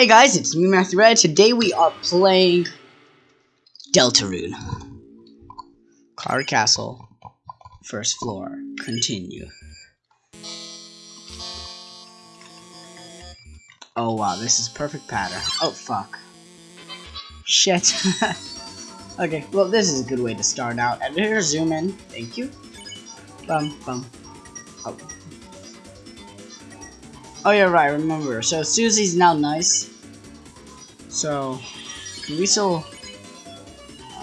Hey guys, it's me Matthew Red. Today we are playing Deltarune. Cloud Castle. First floor. Continue. Oh wow, this is perfect pattern. Oh fuck. Shit. okay, well this is a good way to start out. Editor zoom in. Thank you. Bum bum. Oh. Oh yeah, right, remember. So Susie's now nice. So, can we still...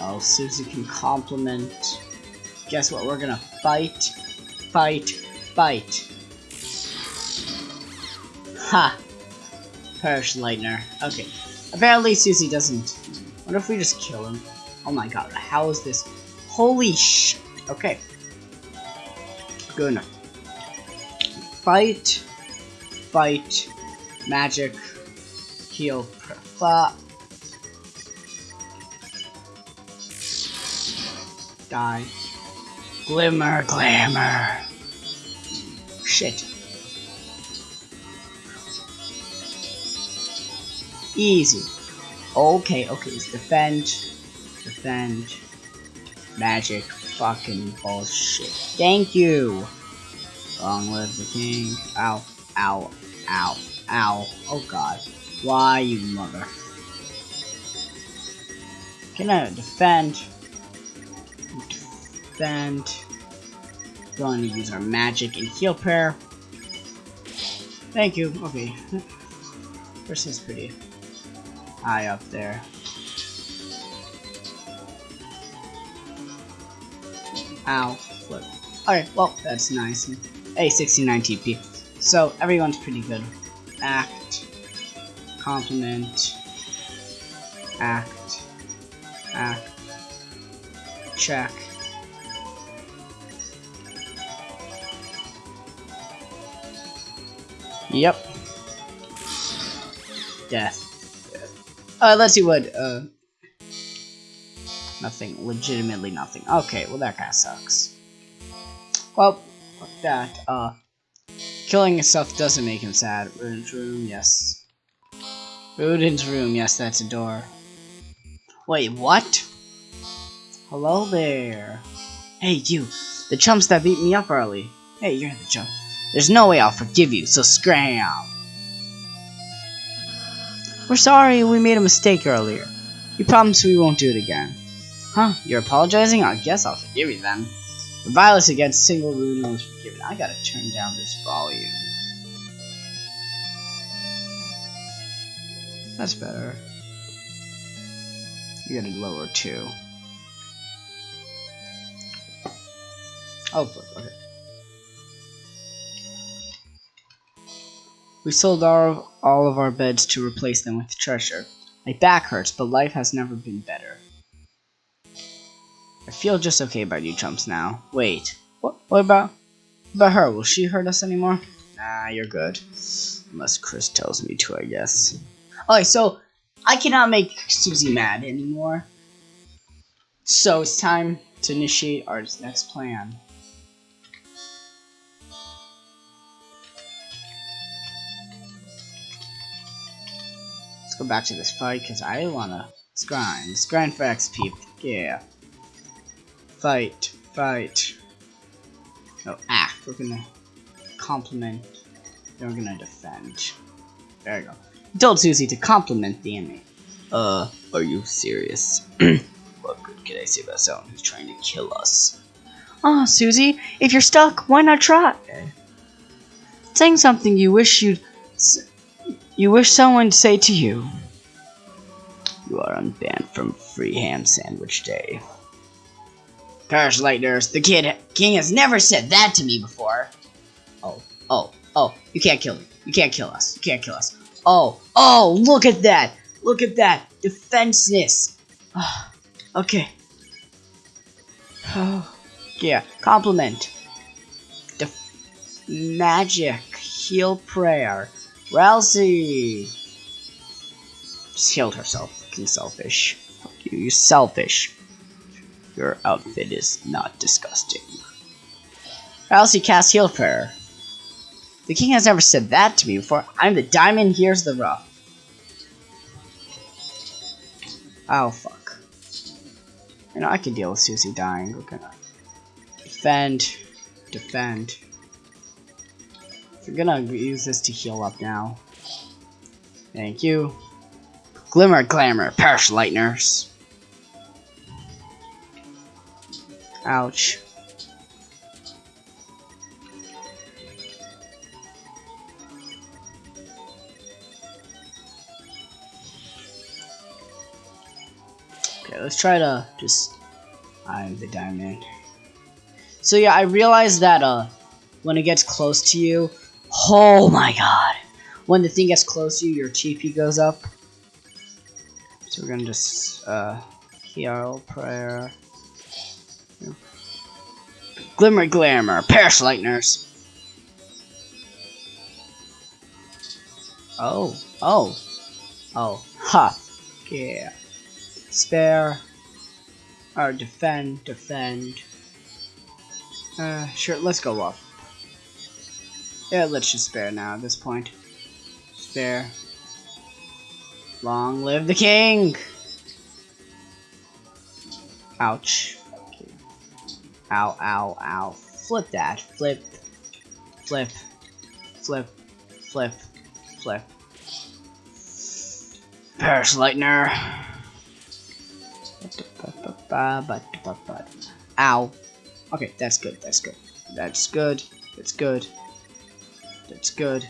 Oh, Susie can compliment. Guess what, we're gonna fight, fight, fight. Ha! Perish Lightner. Okay. Apparently Susie doesn't. What if we just kill him? Oh my god, how is this? Holy sh... Okay. Good enough. Fight, fight, magic, heal, flop. Die. Glimmer, glamour. Shit. Easy. Okay, okay, it's defend, defend, magic, fucking bullshit. Thank you. Long live the king. Ow, ow, ow, ow. Oh god. Why, you mother? Can I defend? Defend. Going to use our magic and heal prayer. Thank you. Okay. This is pretty high up there. Ow. Flip. Alright, well, that's nice. Hey, 69 TP. So, everyone's pretty good. Act. Compliment. Act. Act. Check. Yep. Death. Uh, let's see what, uh... Nothing. Legitimately nothing. Okay, well that kinda sucks. Well, that. Uh, killing stuff doesn't make him sad. Room, yes. Rudinn's room, yes, that's a door. Wait, what? Hello there. Hey, you. The chumps that beat me up early. Hey, you're the chump. There's no way I'll forgive you, so scram. We're sorry we made a mistake earlier. We promise we won't do it again. Huh, you're apologizing? I guess I'll forgive you then. The violence against single Rune was forgiven. I gotta turn down this volume. That's better. You gotta lower too. Oh, flip, okay. We sold all, all of our beds to replace them with treasure. My back hurts, but life has never been better. I feel just okay about you chumps now. Wait, what, what about, about her? Will she hurt us anymore? Nah, you're good. Unless Kris tells me to, I guess. Okay, so I cannot make Susie mad anymore. So it's time to initiate our next plan. Let's go back to this fight because I wanna. Grind. Let's grind for XP. Yeah. Fight. Fight. Oh, act. We're gonna compliment. Then we're gonna defend. There you go. I told Susie to compliment the enemy. Uh, are you serious? what good can I say about someone who's trying to kill us? Ah, oh, Susie, if you're stuck, why not try? Saying something you wish you'd you wish someone to say to you, You are unbanned from free ham sandwich day. Perish Lightners, the kid king has never said that to me before. Oh, oh, oh, you can't kill me. You can't kill us. You can't kill us. Oh, oh, look at that. Look at that. Defenseless. Oh, okay. Oh, yeah, compliment. Def magic. Heal prayer. Ralsei! Just healed herself. Fucking selfish. Fuck you, you selfish. Your outfit is not disgusting. Ralsei cast Heal Prayer. The king has never said that to me before. I'm the diamond, here's the rough. Oh, fuck. You know, I can deal with Susie dying. We're gonna defend, defend. We're gonna use this to heal up now. Thank you. Glimmer, glamour, perish lightners. Ouch. Let's try to just... I'm the diamond. So yeah, I realized that uh, when it gets close to you, oh my god, when the thing gets close to you, your TP goes up. So we're gonna just uh, heal prayer. Glimmer, glamour, perish lightners. Oh, oh, oh, ha, yeah spare, or defend, defend. Uh, sure, let's go up. Yeah, let's just spare now at this point. Spare. Long live the king! Ouch. Ow, ow, ow. Flip that. Flip. Flip. Flip. Flip. Flip. Perish Lightner. Ow. Okay, that's good, that's good. That's good. That's good. That's good.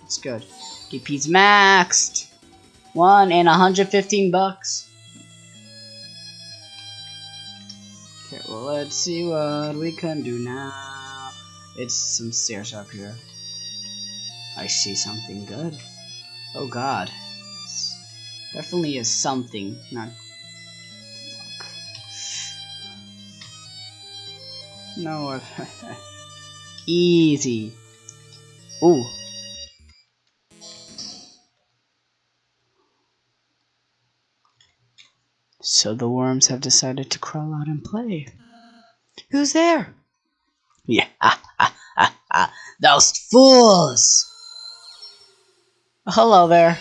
That's good. DP's maxed. One and 115 bucks. Okay, well let's see what we can do now. It's some stairs up here. I see something good. Oh god. Definitely is something, not No. Easy. Ooh. So the worms have decided to crawl out and play. Who's there? Yeah, ah, ah, ah, ah. Those fools! Hello there.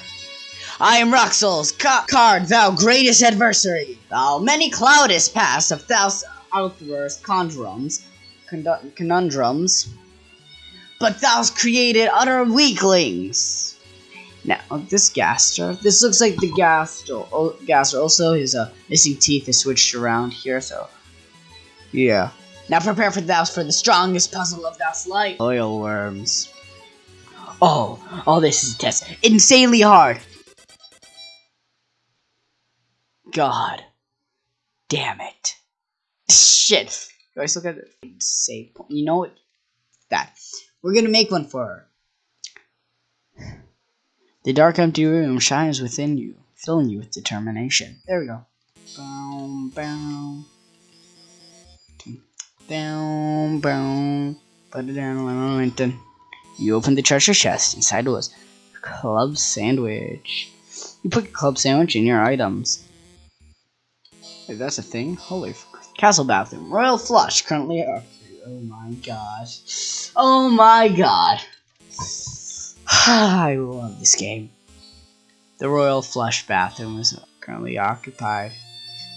I am Rouxls ca Kaard, thou greatest adversary. Thou many cloudest past of thou outburst conundrums, conundrums, but thou's created utter weaklings. Now, this Gaster, this looks like the Gaster, Gaster also, his uh, missing teeth is switched around here, so, yeah. Now prepare for thou's for the strongest puzzle of thou's life. Oil worms. Oh, oh, this is a test. Insanely hard. God. Damn it. Shit. Do I still got it? Save point. You know what? That. We're gonna make one for her. The dark empty room shines within you, filling you with determination. There we go. Boom, boom. Boom, boom. Put it down. You open the treasure chest. Inside was a club sandwich. You put club sandwich in your items. Wait, that's a thing? Holy Castle bathroom. Royal flush. Currently. Oh, oh my god. Oh my god. I love this game. The Royal Flush bathroom is currently occupied.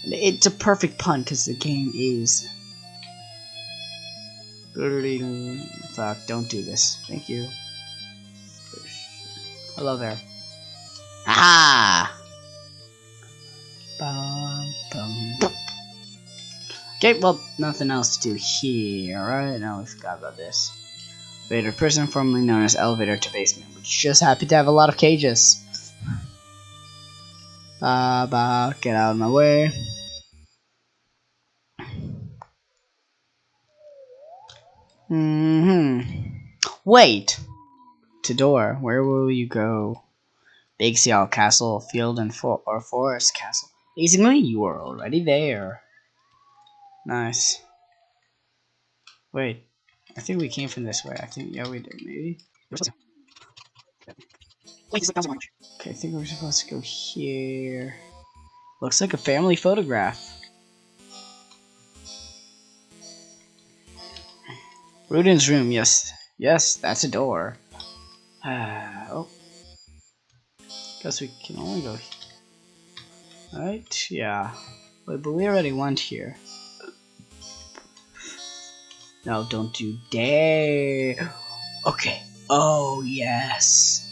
And it's a perfect pun because the game is. Fuck, don't do this. Thank you. Hello there. Ah! Okay, well, nothing else to do here, right? Now we forgot about this. Vader prison, formerly known as elevator to basement, which just happy to have a lot of cages. Ba ba, get out of my way. Mm hmm. Wait! To door, where will you go? Big Seal Castle, Field and for or Forest Castle. Basically, you are already there. Nice. Wait, I think we came from this way. I think, yeah, we did, maybe. Wait, Okay, I think we're supposed to go here. Looks like a family photograph. Rudinn's room, yes. Yes, that's a door. Uh, oh. Guess we can only go here. Right? Yeah. But we already went here. No, don't you dare. Okay. Oh, yes.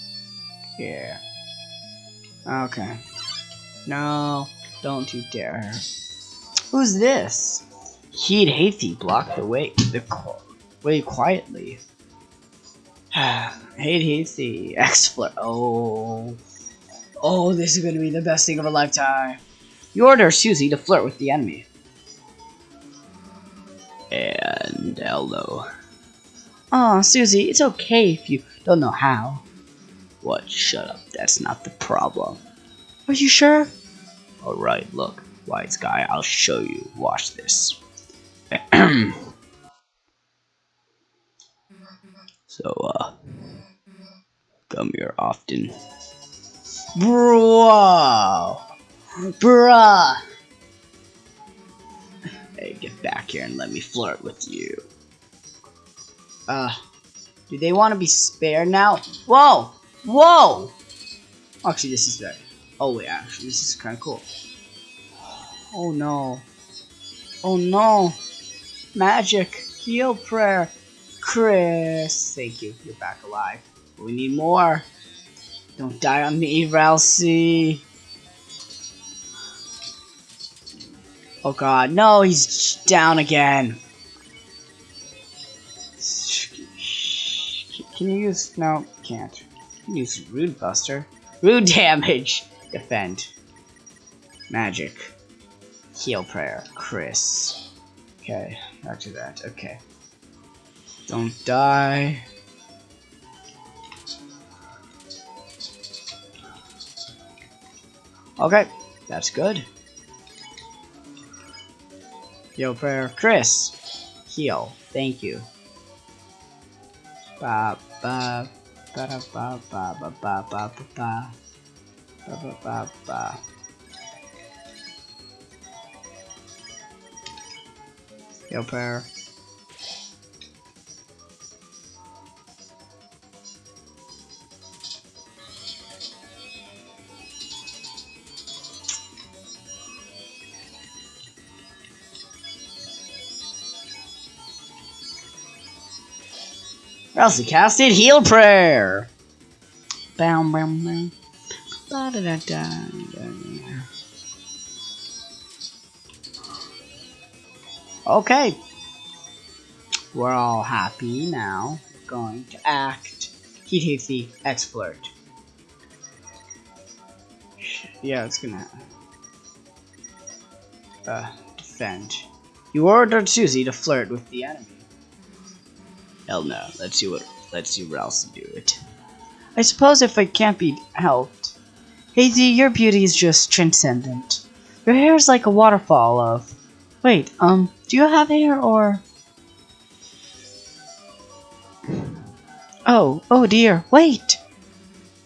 Yeah. Okay. No, don't you dare. Who's this? He'd Hathy block the way the way quietly. Hate Hathy, X-Flare. Oh. Oh, this is gonna be the best thing of a lifetime. You order Susie to flirt with the enemy. And hello. Aw, Susie, it's okay if you don't know how. What? Shut up. That's not the problem. Are you sure? Alright, look. Wise guy, I'll show you. Watch this. so, uh, come here often. Bro! Bruh! Get back here and let me flirt with you. Uh, do they want to be spared now? Whoa! Whoa! Actually, this is very... Oh, wait, actually, this is kind of cool. Oh, no. Oh, no. Magic. Heal prayer. Kris. Thank you. You're back alive. We need more. Don't die on me, Ralsei. Oh god, no, he's down again. Can you use... No, can't. Can use Rude Buster. Rude damage! Defend. Magic. Heal Prayer. Kris. Okay, back to that. Okay. Don't die. Okay, that's good. Heal prayer. Kris! Heal. Thank you. Ba ba ba da ba ba ba ba ba ba ba ba ba ba ba Heal prayer. Ralsei casted Heal Prayer. Bam, bam, bam. Ba -da -da -da Okay. We're all happy now. Going to act. Heat Hathy X-Flirt. Yeah, it's gonna uh, defend. You ordered Susie to flirt with the enemy. Hell no. Let's see what let's see what else to do it. I suppose if it can't be helped. Hazy, your beauty is just transcendent. Your hair is like a waterfall of Wait, um, do you have hair or Oh, oh dear, wait!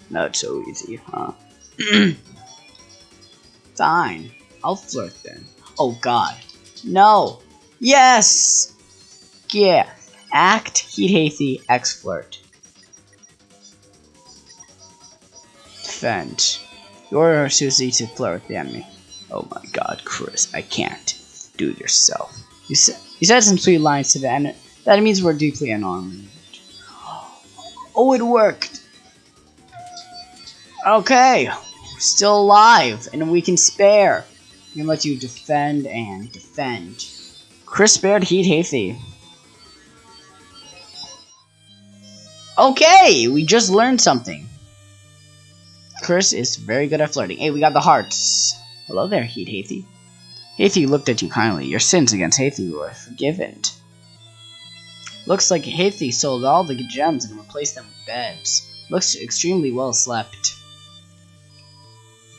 Not so easy, huh? Fine. I'll flirt then. Oh god. No! Yes! Yeah. Act, Heat Hathy, X Flirt. Defend. You're Susie to flirt with the enemy. Oh my god, Kris, I can't. Do it yourself. You said you said some sweet lines to the enemy. That means we're deeply unarmed. Oh, it worked. Okay, still alive, and we can spare. We can let you defend and defend. Kris spared Heat Hathy. Okay, we just learned something. Kris is very good at flirting. Hey, we got the hearts. Hello there, Heat Hathy. Hathy looked at you kindly. Your sins against Hathy were forgiven. Looks like Hathy sold all the gems and replaced them with beds. Looks extremely well slept.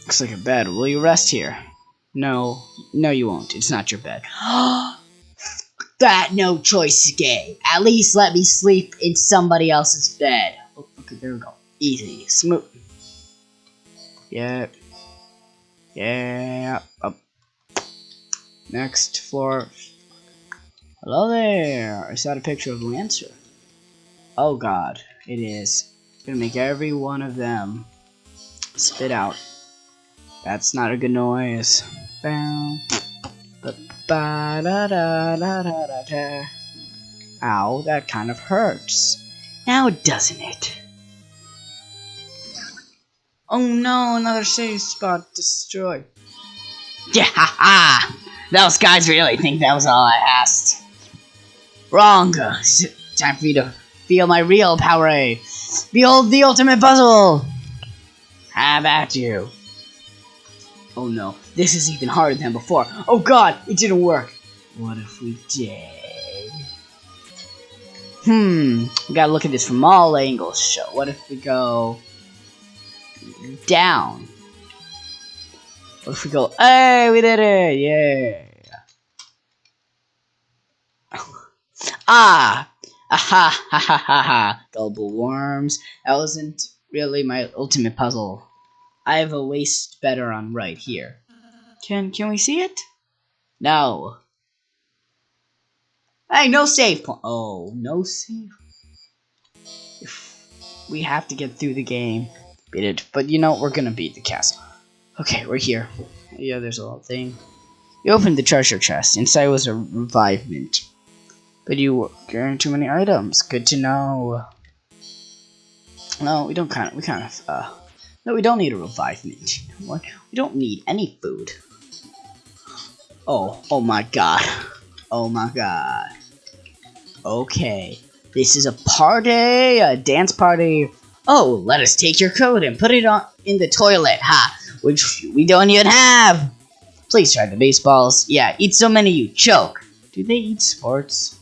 Looks like a bed. Will you rest here? No. No, you won't. It's not your bed. that no choice game. At least let me sleep in somebody else's bed. Oh, okay, there we go. Easy. Smooth. Yep. Yeah. Up. Next floor. Hello there. Is that a picture of Lancer? Oh god. It is. gonna make every one of them spit out That's not a good noise. Bow. Ba ba da da da da da da. Ow, that kind of hurts. Now doesn't it? Oh no, another save spot destroyed. Yeah, ha ha! Those guys really think that was all I asked. Wrong. Time for you to feel my real power. Eh? Behold the ultimate puzzle! Have at you? Oh no, this is even harder than before. Oh god, it didn't work. What if we did? Hmm, we gotta look at this from all angles. So, what if we go down? What if we go, hey, we did it, yeah. ah, aha, ha ha ha ha, gullible worms. That wasn't really my ultimate puzzle. I have a waste better on right here. Can can we see it? No. Hey, no save point. Oh, no save. We have to get through the game. Beat it. But you know, we're gonna beat the castle. Okay, we're here. Yeah, there's a little thing. You opened the treasure chest. Inside was a Revivemint. But you carrying too many items. Good to know. No, we don't kind of, we kind of, uh, no, we don't need a Revivemint. What? We don't need any food. Oh, oh my god. Oh my god. Okay. This is a party, a dance party. Oh, let us take your coat and put it on in the toilet, ha, which we don't even have. Please try the baseballs. Yeah, eat so many you choke. Do they eat sports?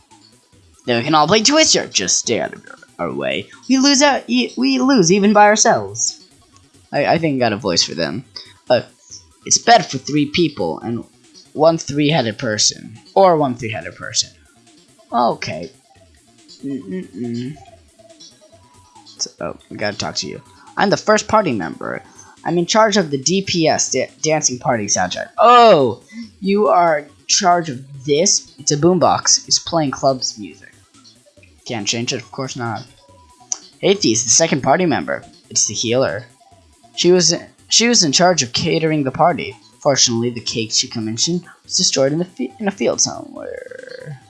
Then we can all play Twister. Just stay out of our way. We lose out. We lose even by ourselves. I, I think I got a voice for them. But it's bad for three people and one three-headed person or one three-headed person. Okay. Mm -mm. So, oh, we gotta talk to you. I'm the first party member. I'm in charge of the DPS, da Dancing Party soundtrack. Oh, you are in charge of this? It's a boombox. It's playing clubs music. Can't change it, of course not. Atheist, the second party member. It's the healer. She was she was in charge of catering the party. Fortunately, the cake she commissioned was destroyed in the in a field somewhere.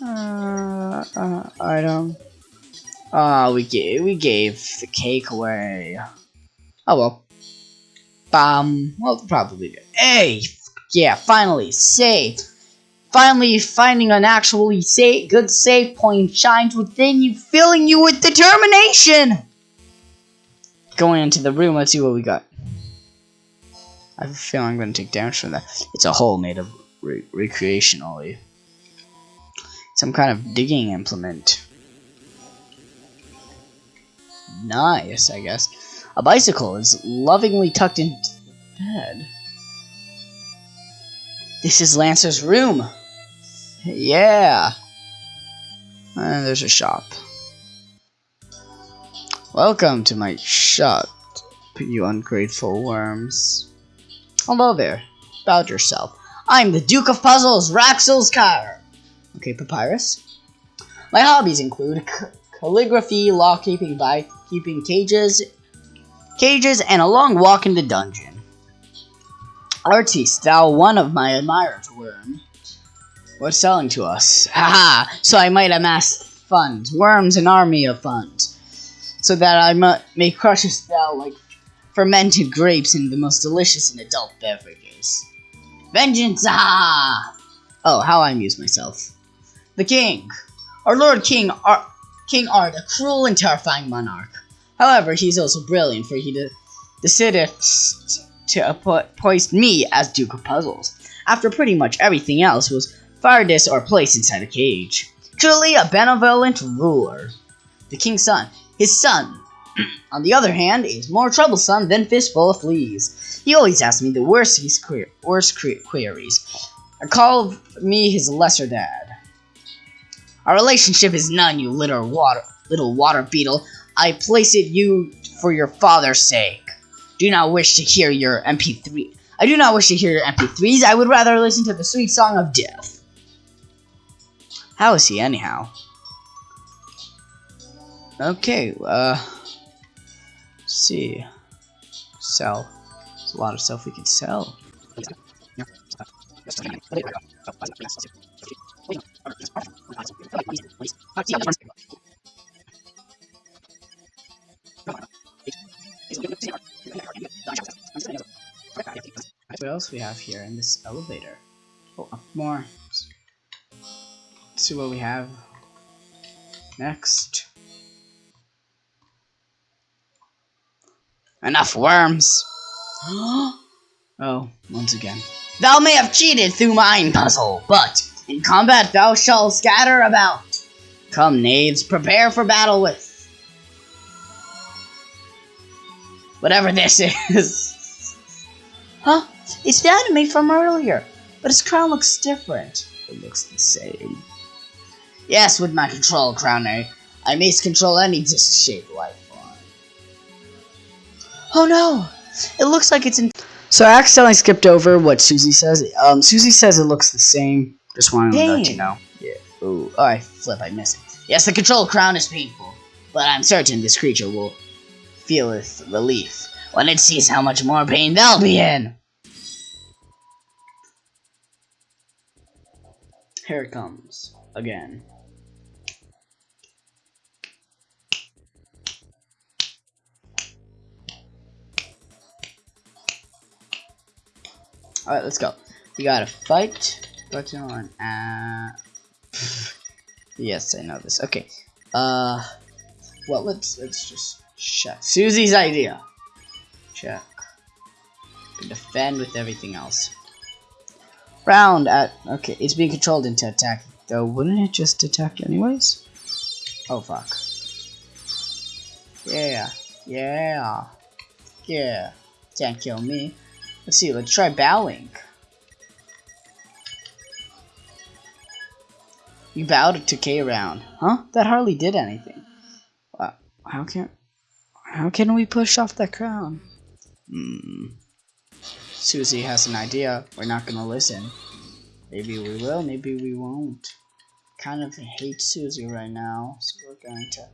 Uh, uh, item. Ah, uh, we gave we gave the cake away. Oh well. Um, well, probably. Hey, yeah, finally, save. Finally, finding an actually safe, good save point shines within you, filling you with determination. Going into the room, let's see what we got. I have a feeling I'm going to take damage from that. It's a hole made of re recreationally. Some kind of digging implement. Nice, I guess. A bicycle is lovingly tucked into the bed. This is Lancer's room. Yeah. And there's a shop. Welcome to my shop, you ungrateful worms. Hello there. About yourself. I'm the Duke of Puzzles, Rouxls Kaard. Okay, Papyrus. My hobbies include calligraphy, law keeping, by keeping cages, cages, and a long walk in the dungeon. Artiste, thou one of my admirers, worm. What's selling to us? Haha! so I might amass funds, worms, an army of funds so that I may crush a spell like fermented grapes in the most delicious and adult beverages. Vengeance! Ah! Oh, how I amuse myself. The king. Our Lord King Ar King Art, a cruel and terrifying monarch. However, he's also brilliant, for he de decided to appoint me as Duke of Puzzles, after pretty much everything else was fired or placed inside a cage. Truly a benevolent ruler. The king's son, his son, on the other hand, is more troublesome than fistful of fleas. He always asks me the worst his queer, worst queries. I call me his lesser dad. Our relationship is none, you little water, little water beetle. I place it you for your father's sake. Do not wish to hear your MP3. I do not wish to hear your MP3s. I would rather listen to the sweet song of death. How is he anyhow? Okay, uh, see. Sell. There's a lot of stuff we can sell. What else we have here in this elevator? Oh, more. Let's see what we have next. Enough worms! oh, once again. Thou may have cheated through mine puzzle, but in combat thou shalt scatter about. Come, knaves, prepare for battle with. Whatever this is. huh? It's the enemy from earlier, but his crown looks different. It looks the same. Yes, with my control crowner, I may control any disc-shaped life. Oh no! It looks like it's in. So I accidentally skipped over what Susie says. Um, Susie says it looks the same. Just wanted to let you know. Yeah. Ooh. Oh, I flip. I miss it. Yes, the control crown is painful, but I'm certain this creature will feel with relief when it sees how much more pain they'll be in. Here it comes again. Alright, let's go. We gotta fight button on uh Yes, I know this. Okay. Uh well let's let's just check. Susie's idea. Check. Defend with everything else. Round at okay, it's being controlled into attack. Though wouldn't it just attack anyways? Oh fuck. Yeah. Yeah. Yeah. Can't kill me. Let's see, let's try bowing. You bowed to K. Round. Huh? That hardly did anything. How can how can we push off that crown? Hmm. Susie has an idea. We're not gonna listen. Maybe we will, maybe we won't. Kind of hate Susie right now, so we're going to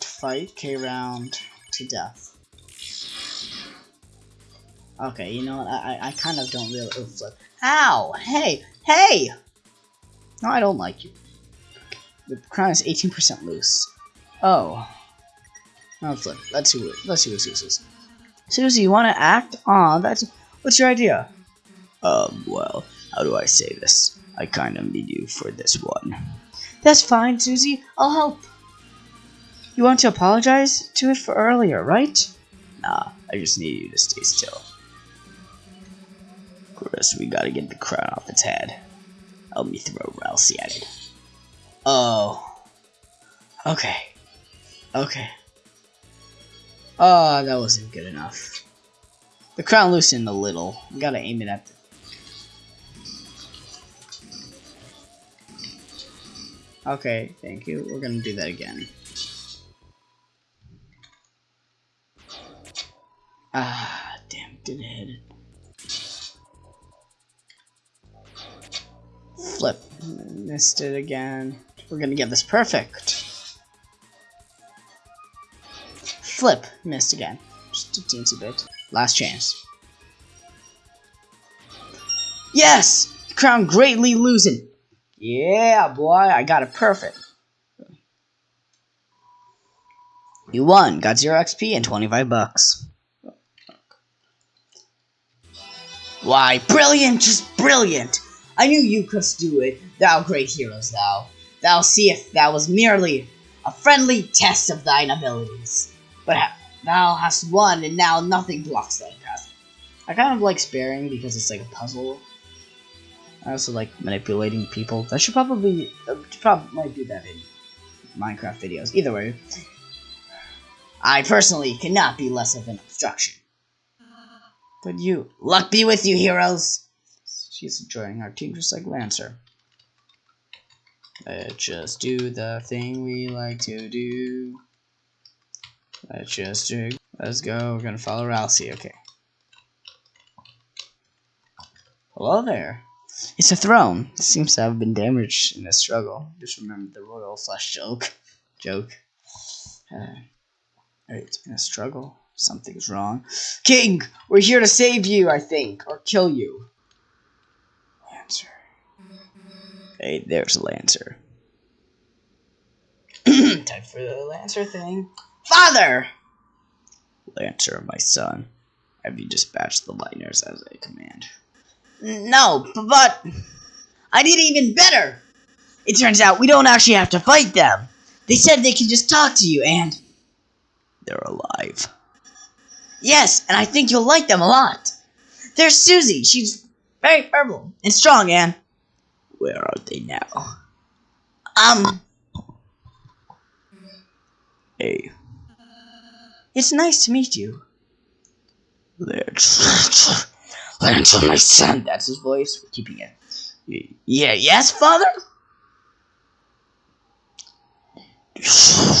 fight K. Round to death. Okay, you know what? I, I kind of don't really. Ow! Hey! Hey! No, I don't like you. The crown is 18% loose. Oh. Oh, flip. Let's see what. Let's see what Susie's. Susie, you want to act? Aw, that's. What's your idea? Um. Well, how do I say this? I kind of need you for this one. That's fine, Susie. I'll help. You want to apologize to it for earlier, right? Nah, I just need you to stay still. Kris, we gotta get the crown off its head. Help me throw Ralsei at it. Oh. Okay. Okay. Oh, that wasn't good enough. The crown loosened a little. We gotta aim it at the... Okay, thank you. We're gonna do that again. Ah, damn, did it. Flip. Missed it again. We're gonna get this perfect. Flip. Missed again. Just a teensy bit. Last chance. Yes! Crown greatly losing. Yeah, boy, I got it perfect. You won. Got 0 XP and 25 bucks. Why, brilliant, just brilliant! I knew you couldst do it, thou great heroes thou. Thou seest that was merely a friendly test of thine abilities. But ha thou hast won, and now nothing blocks thy path. I kind of like sparing because it's like a puzzle. I also like manipulating people. I should probably, uh, probably might do that in Minecraft videos. Either way, I personally cannot be less of an obstruction. But you, luck be with you, heroes! She's joining our team just like Lancer. Let's just do the thing we like to do. Let's just do. Let's go. We're gonna follow Ralsei. Okay. Hello there. It's a throne. It seems to have been damaged in a struggle. Just remember the royal flush joke. Joke. Uh, Alright, in a struggle. Something's wrong. King, we're here to save you, I think, or kill you. Lancer. Hey, there's Lancer. Time for the Lancer thing. Father! Lancer, my son. Have you dispatched the Lightners as I command? No, but I did even better. It turns out we don't actually have to fight them. They said they can just talk to you and... They're alive. Yes, and I think you'll like them a lot. There's Susie. She's very purple and strong, and... Where are they now? Um... Hey. It's nice to meet you. Lance, Lance, my son. That's his voice. We're keeping it. Yeah, yes, father?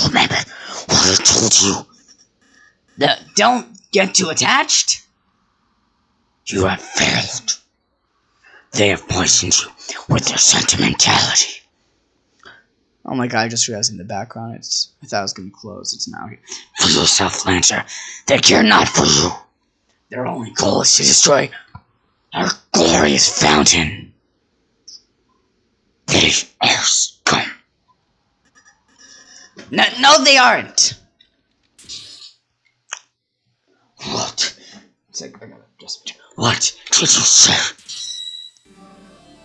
Remember what I told you. Don't get too attached. You have failed. They have poisoned you with their sentimentality. Oh my god, I just realized in the background it's I thought it was gonna close, it's now here. For yourself, Lancer. They care not for you. Their only goal is to destroy our glorious fountain. They are scum. No, no, they aren't. What? It's like, I gotta just. What did you say?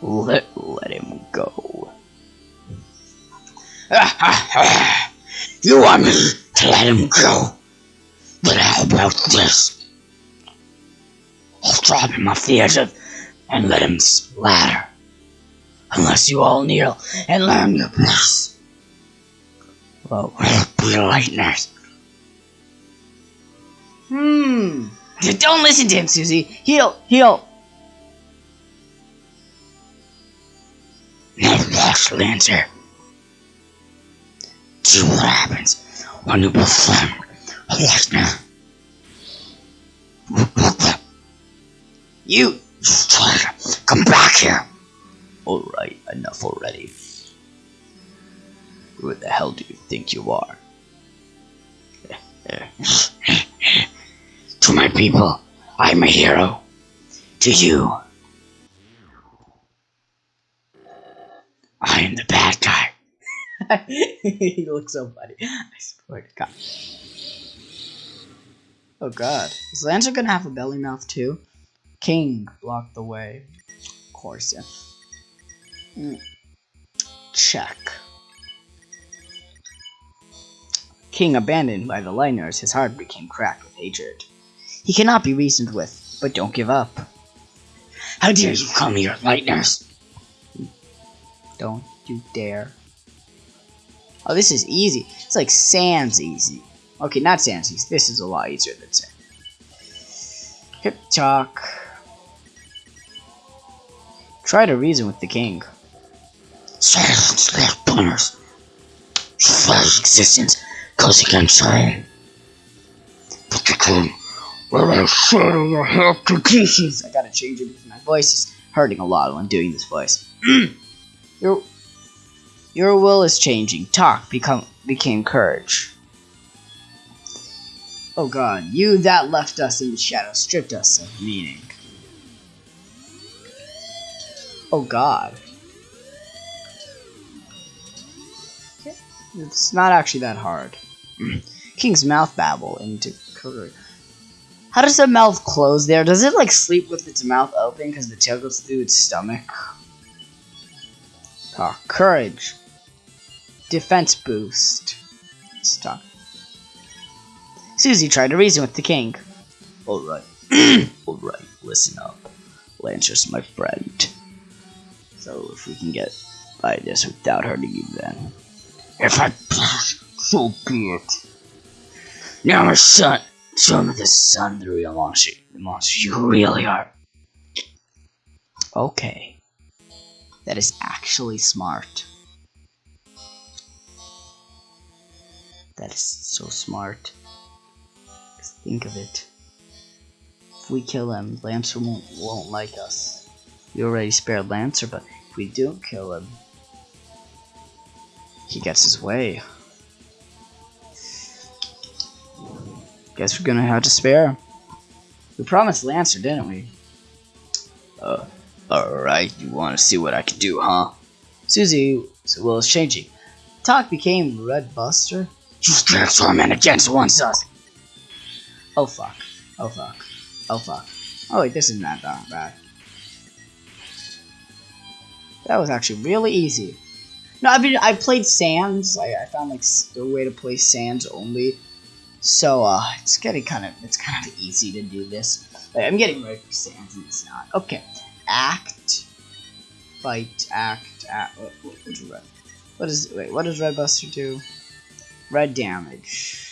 Let let him go. you want me to let him go? But how about this? I'll drop him off the edge of and let him splatter. Unless you all kneel and learn your place. Well, we'll be lightners. Hmm. Don't listen to him, Susie. He'll, he'll. Now watch, Lancer. See what happens when you befriend a listener. You, come back here. Alright, enough already. Who the hell do you think you are? to my people, I'm a hero. To you, I am the bad guy. he looks so funny. I swear to God. Oh God. Is Lancer gonna have a belly mouth too? King blocked the way. Of course, yeah. Mm. Check. King abandoned by the Lightners, his heart became cracked with hatred. He cannot be reasoned with, but don't give up. How dare you call me your Lightners? Don't you dare. Oh, this is easy. It's like Sans easy. Okay, not Sans easy. This is a lot easier than Sans. Hip talk. Try to reason with the king. Silence. Your very existence goes against. But the king will shatter your head to pieces. I gotta change it because my voice is hurting a lot when doing this voice. your, your will is changing. Talk become became courage. Oh god, you that left us in the shadow stripped us of meaning. Oh god. It's not actually that hard. King's mouth babble into courage. How does the mouth close there? Does it like sleep with its mouth open because the tail goes through its stomach? Ah, courage. Defense boost. Stop. Susie tried to reason with the king. Alright. Alright, listen up. Lancer's my friend. So if we can get by this without hurting you then. If I pass, so be it. Now my son, show me the sun the real monster, the monster you really are. Okay. That is actually smart. That is so smart. Think of it. If we kill him, Lancer won't, won't like us. We already spared Lancer, but if we don't kill him, he gets his way. Guess we're gonna have to spare. Him. We promised Lancer, didn't we? Uh, alright, you wanna see what I can do, huh? Susie, well, it's changing. Talk became Red Buster. You transform in against one sus. Oh fuck. Oh fuck. Oh fuck. Oh wait, this isn't that bad. That was actually really easy. No, I mean I played Sans. I, I found like a way to play Sans only. So uh, it's getting kind of it's kind of easy to do this. Like, I'm getting ready for Sans and it's not. Okay, act, fight, act, act. What, what, red? What is wait? What does Red Buster do? Red damage.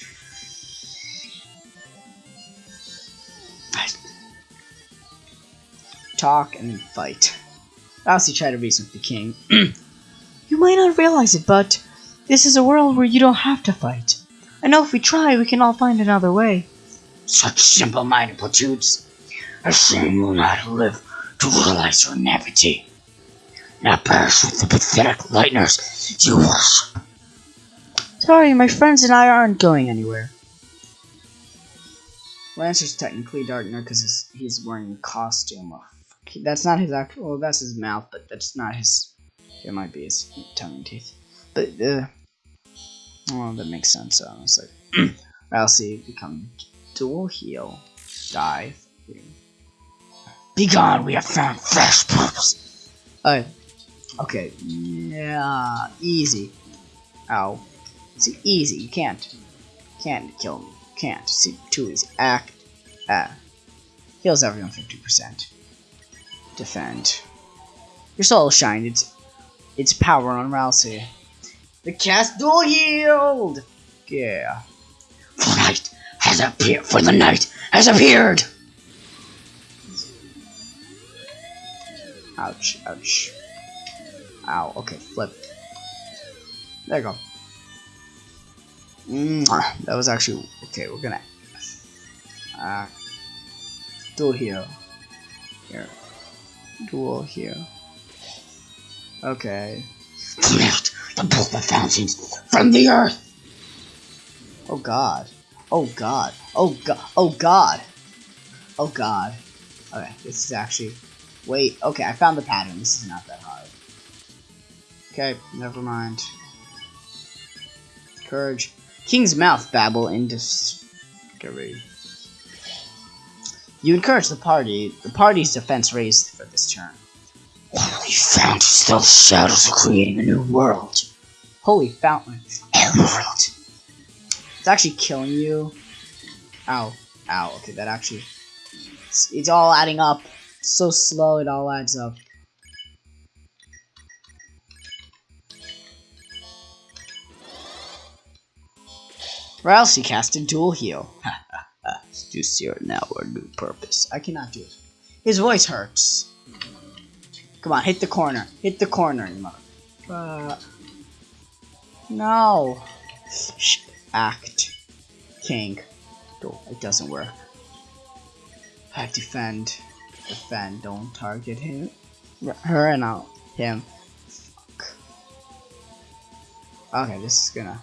Talk and fight. I also try to reason with the king. you might not realize it, but this is a world where you don't have to fight. I know if we try, we can all find another way. Such simple-minded platoons. A shame will not live to realize your naivety. Now perish with the pathetic lightners you worship. Sorry, my friends and I aren't going anywhere. Lancer's technically Darkner because he's, wearing a costume. Of, that's not his actual. Well, that's his mouth, but that's not his. It might be his tongue and teeth. But uh, well, that makes sense. Honestly, Ralsei become dual heal, dive. Be gone. We have found fresh purpose. Oh, okay. Yeah, easy. Ow. See, easy. You can't. Can't kill me. Can't. See, too easy. Act. Ah. Heals everyone 50%. Defend. Your soul shined. Its, its power on Ralsei. The cast dual healed! Yeah. The night has appeared. For the night has appeared. Ouch, ouch. Ow, okay, flip. There you go. Mwah. That was actually okay. We're gonna uh, dual heal here, dual heal. Okay. Lift the purple fountains from the earth. Oh God. Oh God. Oh God. Oh God. Oh God. Okay, this is actually. Wait. Okay, I found the pattern. This is not that hard. Okay, never mind. Courage. King's Mouth babble in discovery. You encourage the party. The party's defense raised for this turn. Found is those shadows are creating a new world. Holy fountain. Emerald. It's actually killing you. Ow. Ow. Okay, that actually... It's, it's all adding up. So slow, it all adds up. Ralsei casted dual heal. You see now our new purpose. I cannot do it. His voice hurts. Come on, hit the corner. Hit the corner, you mother. Uh, no. Shh. Act. King. Oh, it doesn't work. I have defend. Defend. Don't target him. Her and out. Him. Fuck. Okay, this is gonna.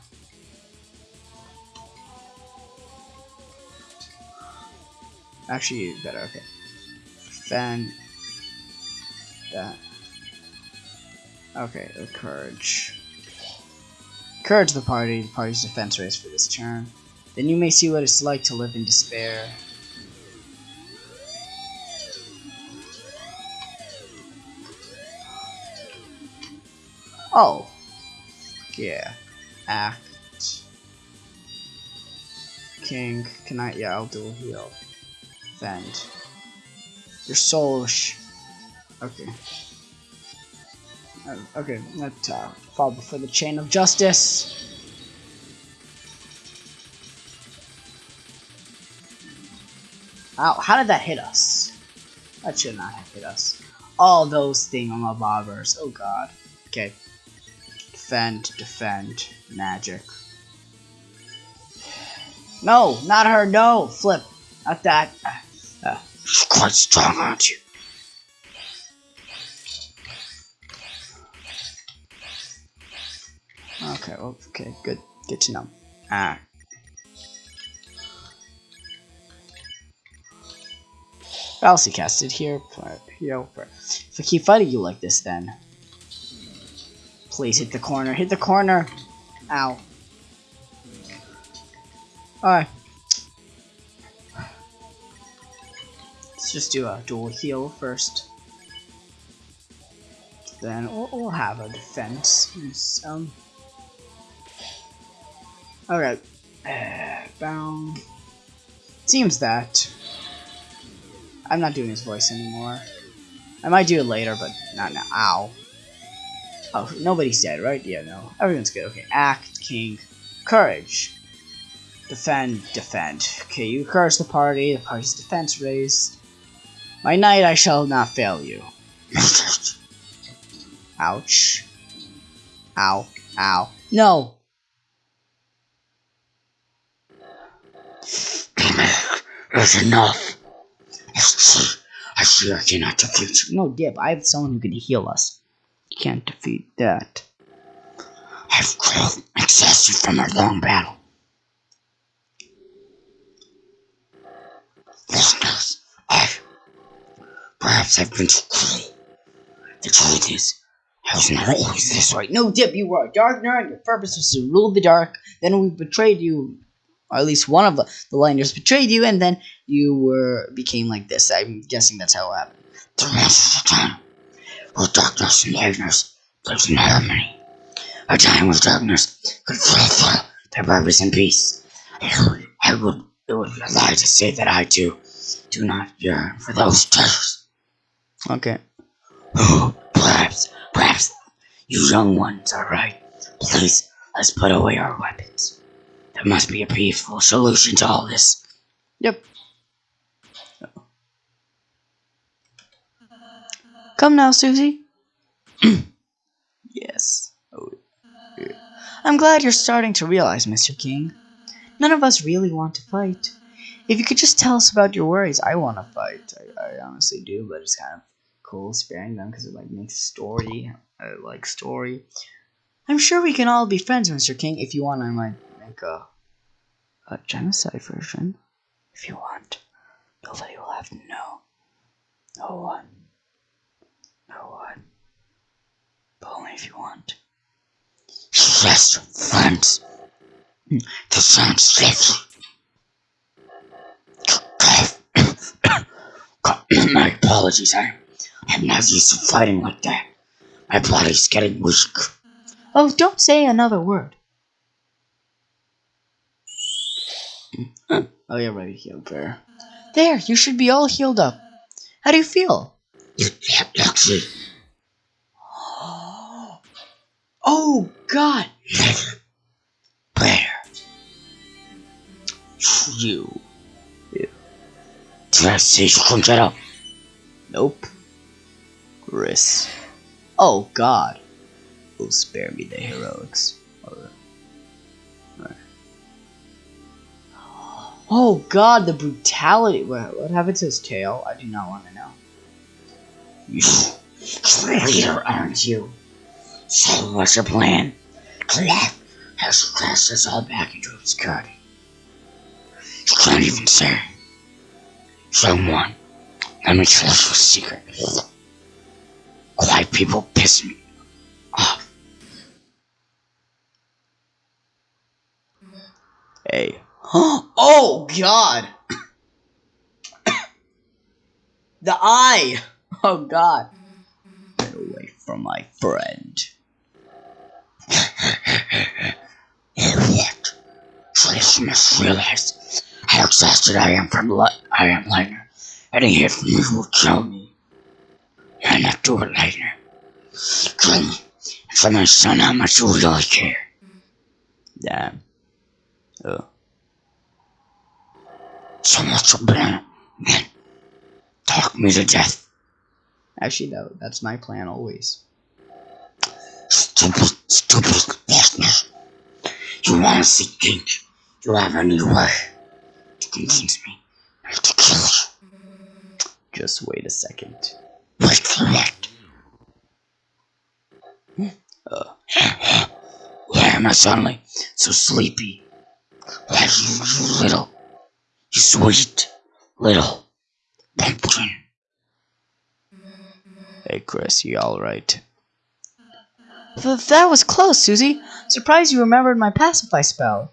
Actually, better. Okay. Defend. That. Okay, courage. Encourage the party, the party's defense raise for this turn. Then you may see what it's like to live in despair. Oh. Yeah. Act. King. Can I? Yeah, I'll do a heal. Defend. Your soul. okay. Uh, okay, let's uh, fall before the chain of justice. Ow, how did that hit us? That should not have hit us. All those thingamabobbers. Oh god. Okay. Defend, defend, magic. No, not her, no! Flip. Not that. Uh, She's quite strong, aren't you? Okay, well, okay, good. Good to know. Ah. I'll see cast it here. Here. If I keep fighting you like this, then please hit the corner. Hit the corner. Ow. Alright. Let's just do a dual heal first. Then we'll, we'll have a defense. Um. Alright. Uh. Seems that. I'm not doing his voice anymore. I might do it later, but not now. Ow. Oh, nobody's dead, right? Yeah, no. Everyone's good. Okay, act, king, courage. Defend, defend. Okay, you encourage the party, the party's defense raised. My knight, I shall not fail you. Ouch. Ow. Ow. No! That's enough. I see I cannot defeat you. No, Dip, I have someone who can heal us. Can't defeat that. I've grown exhausted from our long battle. Listeners, I perhaps I've been too cruel. The truth is, I was not always this way. No, Dip, you were a Darkner, and your purpose was to rule the dark. Then we betrayed you, or at least one of the, the Liners betrayed you, and then you were became like this. I'm guessing that's how it happened. The of time, with darkness and lightness, there's no harmony. A time with darkness could fulfill their purpose in peace. I would, it would be a lie to say that I too do not yearn for those treasures. Okay. Oh, perhaps, perhaps you young ones are right. Please, let's put away our weapons. There must be a peaceful solution to all this. Yep. Come now, Susie. yes. Oh, yeah. I'm glad you're starting to realize, Mr. King. None of us really want to fight. If you could just tell us about your worries, I want to fight. I, I honestly do, but it's kind of cool sparing them because it like makes story. I like story. I'm sure we can all be friends, Mr. King. If you want, I might make a a genocide version. If you want, nobody will have to know. No one. No one. But only if you want. Yes, friends. That sounds safe. My apologies, I, I'm not used to fighting like that. My body's getting weak. Oh, don't say another word. oh, you're ready to heal, There, you should be all healed up. How do you feel? Actually, Oh, God! Bear, You. did I say you couldn't get up? Nope. Kris. Oh, God. Will spare me the heroics. Oh, God, the brutality. What, what happened to his tail? I do not want to know. You traitor, aren't you? So what's your plan? Clef has crashed us all back into obscurity. You can't even say. Someone, let me tell you a secret. Quiet people piss me off. Hey. Oh, God! the eye! Oh, God. Get away from my friend. What? Trace must realize how exhausted I am from li- I am Lightner. Any hit from you will kill me. You're not do it, Lightner. Kill me. For my son, how much you really care. Damn. Oh. So much blame. Then, talk me to death. Actually, no, that's my plan always. Stupid, stupid bastard. You want to see? You have any way to convince me not to kill you. Just wait a second. Wait for what? Uh, Why am I suddenly so sleepy? Why you, you little, you sweet, little, Hey, Kris, you alright? That was close, Susie. Surprised you remembered my pacify spell.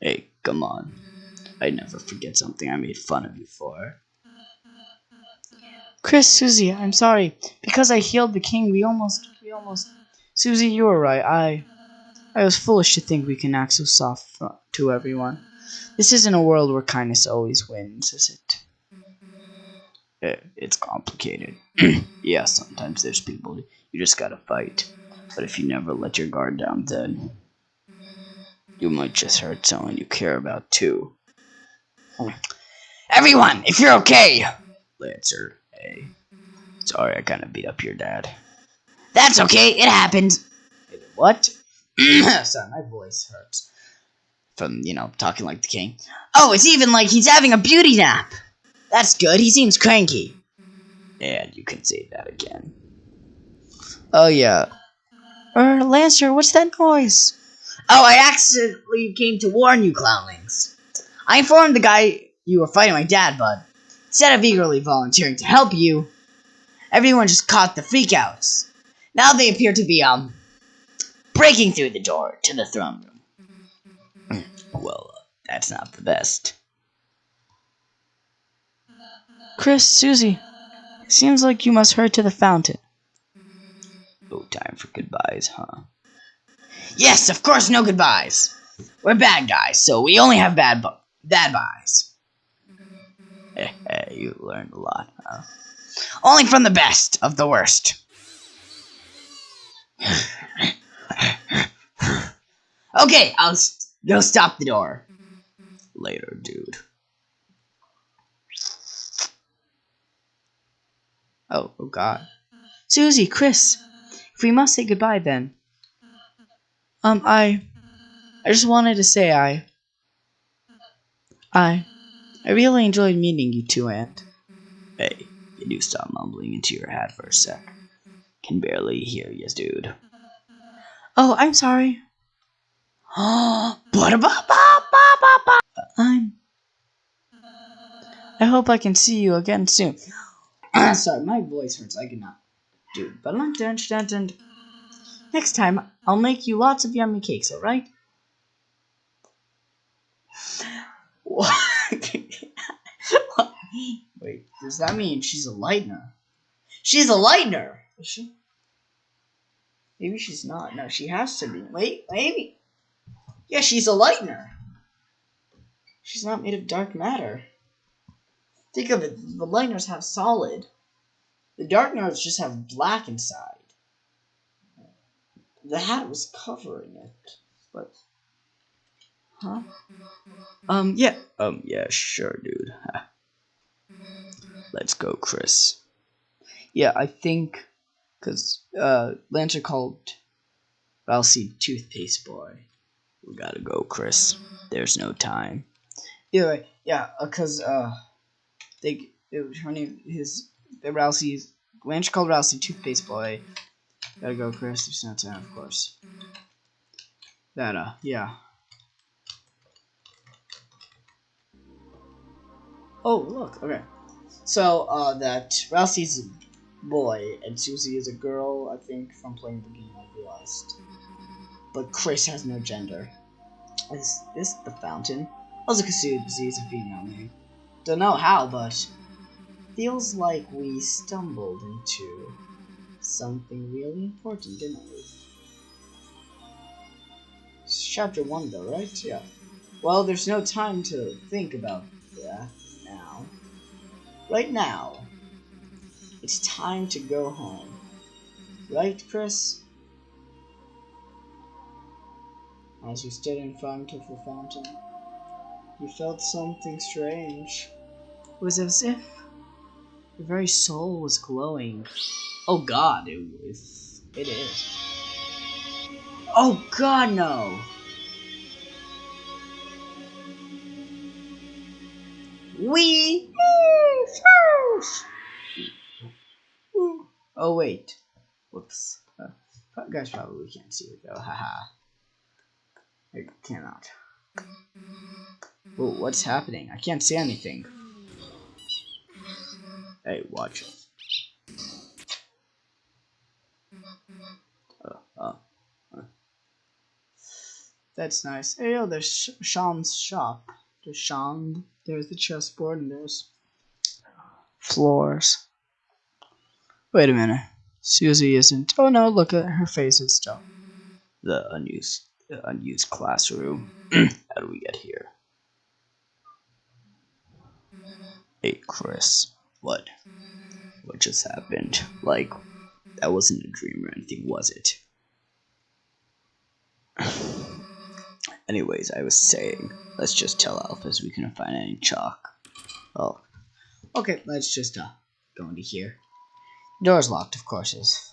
Hey, come on. I never forget something I made fun of you for. Kris, Susie, I'm sorry. Because I healed the king, we almost, we almost... Susie, you were right. I, I was foolish to think we can act so soft to everyone. This isn't a world where kindness always wins, is it? Eh, it's complicated. yeah, sometimes there's people you just gotta fight. But if you never let your guard down, then you might just hurt someone you care about too. Hmm. Everyone, if you're okay! Lancer, hey. Sorry I kinda beat up your dad. That's okay, it happened. What? Sorry, my voice hurts. From, you know, talking like the king. Oh, it's even like he's having a beauty nap. That's good, he seems cranky. And you can say that again. Oh, yeah. Er, Lancer, what's that noise? Oh, I accidentally came to warn you, clownlings. I informed the guy you were fighting my dad, bud. instead of eagerly volunteering to help you, everyone just caught the freakouts. Now they appear to be, um, breaking through the door to the throne room. well, uh, that's not the best. Kris, Susie, seems like you must hurry to the fountain. No time for goodbyes, huh? Yes, of course, no goodbyes. We're bad guys, so we only have bad bu bad buys. Hey, eh, eh, hey, you learned a lot, huh? Only from the best of the worst. okay, I'll st go stop the door. Later, dude. Oh, oh god. Susie, Kris, we must say goodbye then. Um, I... I just wanted to say I... I... I really enjoyed meeting you two, Aunt. Hey, you do stop mumbling into your hat for a sec. Can barely hear you, dude. Oh, I'm sorry. I'm... I hope I can see you again soon. sorry, my voice hurts. I cannot do next time, I'll make you lots of yummy cakes, alright? Wait, does that mean she's a lightner? She's a lightner! Is she? Maybe she's not. No, she has to be. Wait, maybe. Yeah, she's a lightner. She's not made of dark matter. Think of it, the lightners have solid. The darkners just have black inside. The hat was covering it, but huh? Um, yeah. Um, yeah, sure, dude. Let's go, Kris. Yeah, I think, cause uh, Lancer called Ralsei Toothpaste Boy. We gotta go, Kris. There's no time. Anyway. Yeah, uh, cause uh, they it was her name his Ralsei's Lancer called Ralsei Toothpaste Boy. Gotta go, Kris. There's no time, of course. That uh, yeah. Oh, look. Okay. So, uh, that Ralsei's a boy and Susie is a girl, I think, from playing the game I realized. But Kris has no gender. Is this the fountain? Also considered disease a female name. Don't know how, but feels like we stumbled into something really important, didn't we? It's chapter 1 though, right? Yeah. Well, there's no time to think about that now. Right now, it's time to go home. Right, Kris? As you stood in front of the fountain, you felt something strange. It was as if your very soul was glowing. Oh god, it was. It is. Oh god, no! We. Oh wait. Whoops. Uh, guys probably can't see it though. Haha. I cannot. Well, what's happening? I can't see anything. Hey, watch. Uh, uh, uh. That's nice. Hey, yo, there's Seam's shop. There's Sean. There's the chessboard, and there's floors. Wait a minute. Susie isn't. Oh no, look at her face. It's still the unused, the unused classroom. How do we get here? Hey, Kris. What? What just happened? Like, that wasn't a dream or anything, was it? Anyways, I was saying, let's just tell Alphys we couldn't find any chalk. Oh, okay, let's just uh, go into here. Door's locked, of course. Is.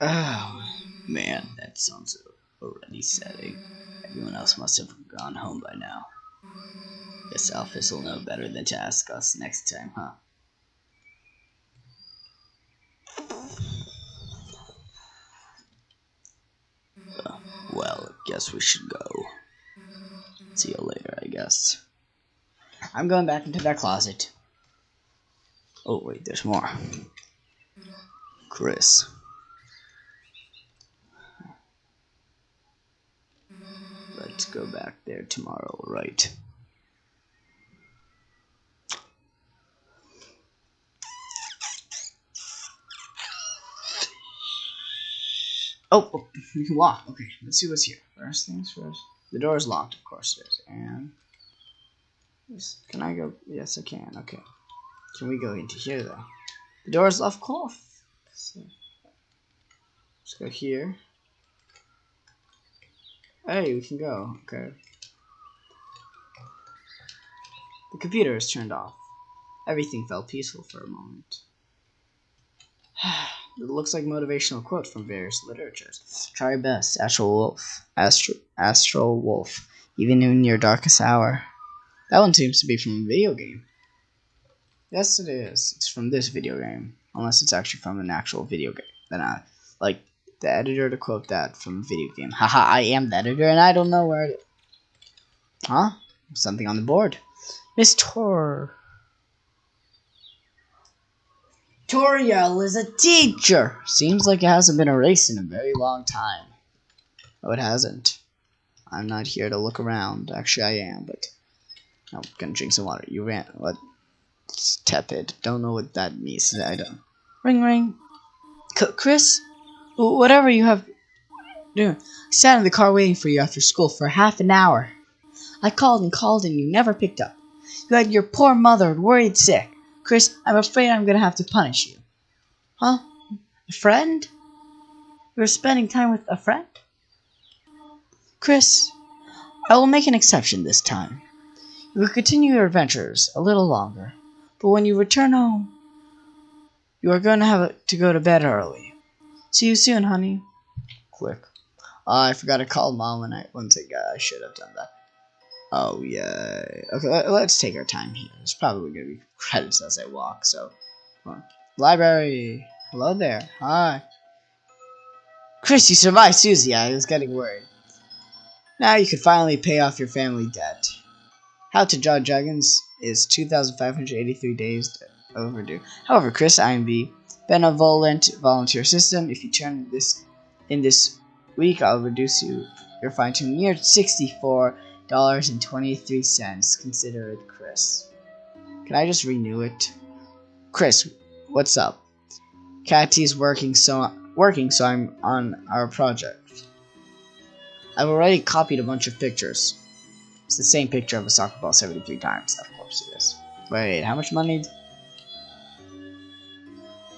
Oh man, that sounds already setting. Everyone else must have gone home by now. Guess Alphys will know better than to ask us next time, huh? Uh, well, guess we should go. See you later, I guess. I'm going back into that closet. Oh, wait, there's more. Kris. Let's go back there tomorrow, right? Oh, oh you can walk. Okay, let's see what's here. First things first. The door is locked, of course it is. And can I go? Yes, I can. Okay. Can we go into here though? The door is left closed. So, let's go here. Hey, we can go. Okay. The computer is turned off. Everything felt peaceful for a moment. It looks like motivational quote from various literatures. Try your best, Astral Wolf. Astro, Astral Wolf. Even in your darkest hour. That one seems to be from a video game. Yes, it is. It's from this video game. Unless it's actually from an actual video game. Then I like the editor to quote that from a video game. Haha, I am the editor and I don't know where it. Huh? Something on the board. Miss Tor. Toriel is a teacher. Seems like it hasn't been erased in a very long time. Oh, it hasn't. I'm not here to look around. Actually, I am, but I'm gonna drink some water. You ran. What? It's tepid. Don't know what that means. I don't. Ring, ring. C Kris, whatever you have doing. I sat in the car waiting for you after school for half an hour. I called and called and you never picked up. You had your poor mother worried sick. Kris, I'm afraid I'm gonna have to punish you. Huh? A friend? You're spending time with a friend? Kris, I will make an exception this time. You will continue your adventures a little longer, but when you return home, you are going to have to go to bed early. See you soon, honey. Click. Oh, I forgot to call mom when I once got. I should have done that. Oh, yeah. Okay, let, us take our time here. There's probably going to be credits as I walk, so. Library. Hello there. Hi. Kris, you survived Susie. I was getting worried. Now you can finally pay off your family debt. How to Draw Dragons is 2,583 days overdue. However, Kris I am the benevolent volunteer system. If you turn this in this week, I'll reduce you your fine to near 64 dollars and twenty three cents. Consider it, Kris. Can I just renew it? Kris, what's up? Catty's working so working, so I'm on our project. I've already copied a bunch of pictures. It's the same picture of a soccer ball 73 times. Of course it is. Wait, how much money?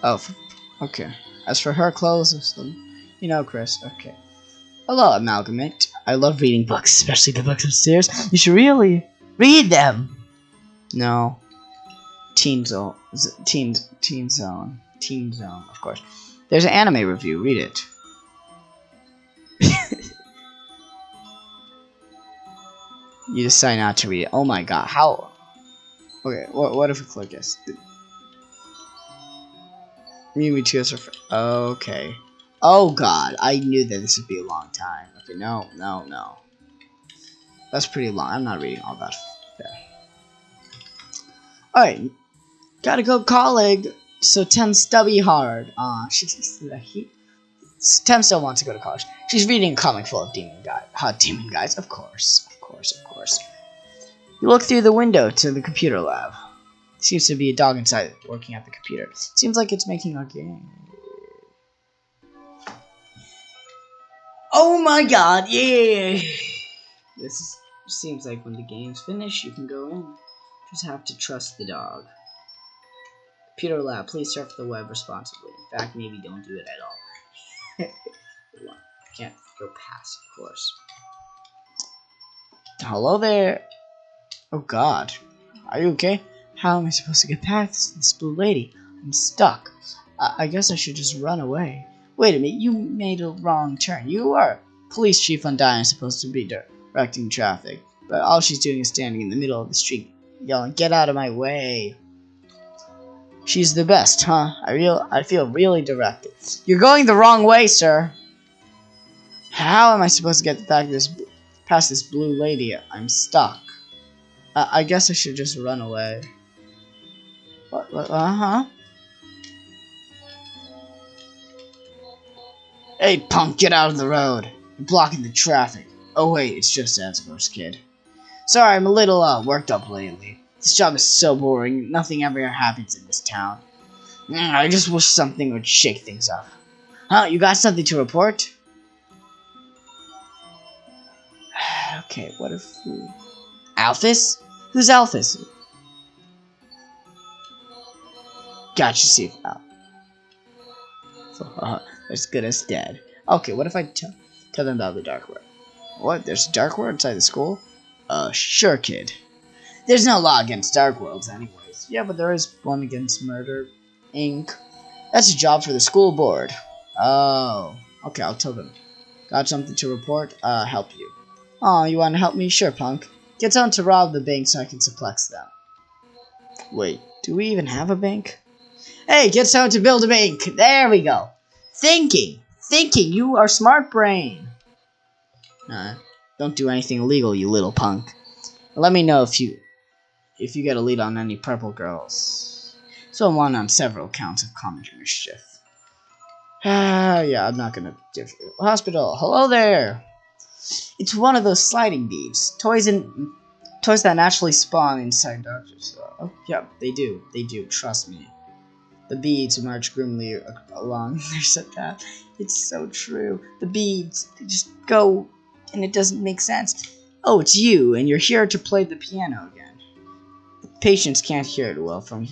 Oh, okay. As for her clothes, you know, Kris. Okay. Hello, Amalgamate. I love reading books, especially the books upstairs. You should really read them. No. Teen Zone. Teen, teen Zone. Teen Zone, of course. There's an anime review. Read it. you decide not to read it. Oh my god. How? Okay, what, what if we click this? Me too. Okay. Oh god, I knew that this would be a long time. Okay, no, no, no. That's pretty long. I'm not reading all that. Alright, gotta go colleague. So Tem stubby hard. Uh, she's he. Tem still wants to go to college. She's reading a comic full of demon guy, hot demon guys. Of course, of course, of course. You look through the window to the computer lab. Seems to be a dog inside working at the computer. Seems like it's making a game. Oh my god, yeah! This is, seems like when the game's finished, you can go in. Just have to trust the dog. Computer lab, please surf the web responsibly. In fact, maybe don't do it at all. Can't go past, of course. Hello there. Oh god. Are you okay? How am I supposed to get past this blue lady? I'm stuck. I, I guess I should just run away. Wait a minute, you made a wrong turn. You are police chief Undyne supposed to be directing traffic, but all she's doing is standing in the middle of the street, yelling, "Get out of my way!" She's the best, huh? I real I feel really directed. You're going the wrong way, sir. How am I supposed to get back this past this blue lady? I'm stuck. I guess I should just run away. What? what uh huh. Hey, punk, get out of the road. You're blocking the traffic. Oh, wait, it's just Asgore's kid. Sorry, I'm a little, uh, worked up lately. This job is so boring. Nothing ever happens in this town. Mm, I just wish something would shake things up. Huh, you got something to report? okay, what if we... Alphys? Who's Alphys? Gotcha, Steve. Oh. Uh, as good as dead. Okay, what if I tell them about the dark World? What? There's a dark World inside the school? Uh, sure, kid. There's no law against dark worlds, anyways. Yeah, but there is one against murder, Inc. That's a job for the school board. Oh, okay, I'll tell them. Got something to report? Uh, help you. Oh, you want to help me? Sure, punk. Get someone to rob the bank so I can suplex them. Wait, do we even have a bank? Hey, get someone to build a bank. There we go. Thinking. Thinking. You are smart brain. Don't do anything illegal, you little punk. Let me know if you if you get a lead on any purple girls. So I'm on on several counts of common mischief. Ah, yeah, I'm not gonna give you. Hospital, hello there! It's one of those sliding beads. Toys and toys that naturally spawn inside doctors. Oh, yeah, they do. They do, trust me. The beads march grimly along their set path. It's so true. The beads, they just go, and it doesn't make sense. Oh, it's you, and you're here to play the piano again. The patients can't hear it well from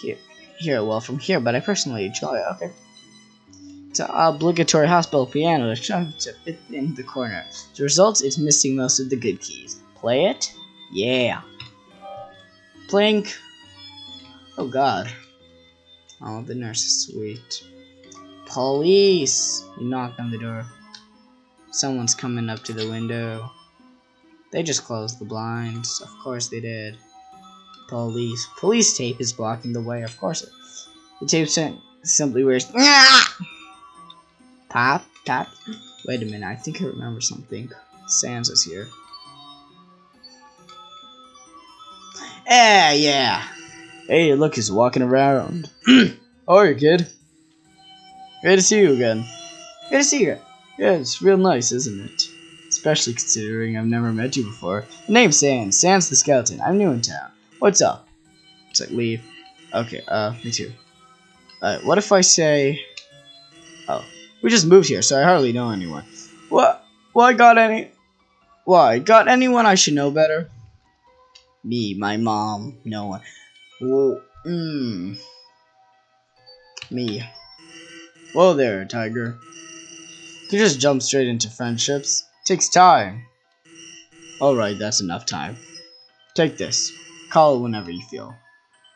here, hear it well from here, but I personally enjoy it. Okay. It's an obligatory hospital piano to fit in the corner. The result is missing most of the good keys. Play it? Yeah. Plink. Oh god. Oh, the nurse is sweet. Police! You knock on the door. Someone's coming up to the window. They just closed the blinds. Of course they did. Police. Police tape is blocking the way. Of course it. The tape simply wears. Pop, tap. Wait a minute. I think I remember something. Sans is here. Eh, yeah, yeah. Hey, look, he's walking around. oh, you kid. Great to see you again. Great to see you. Yeah, it's real nice, isn't it? Especially considering I've never met you before. The name's Sans. Sans the Skeleton. I'm new in town. What's up? It's like leave. Okay, uh, me too. Uh, what if I say... Oh, we just moved here, so I hardly know anyone. What? Why got any... Why? Got anyone I should know better? Me, my mom, no one. Whoa, mmm. Me. Whoa there, Tiger. You just jump straight into friendships. Takes time. Alright, that's enough time. Take this. Call it whenever you feel.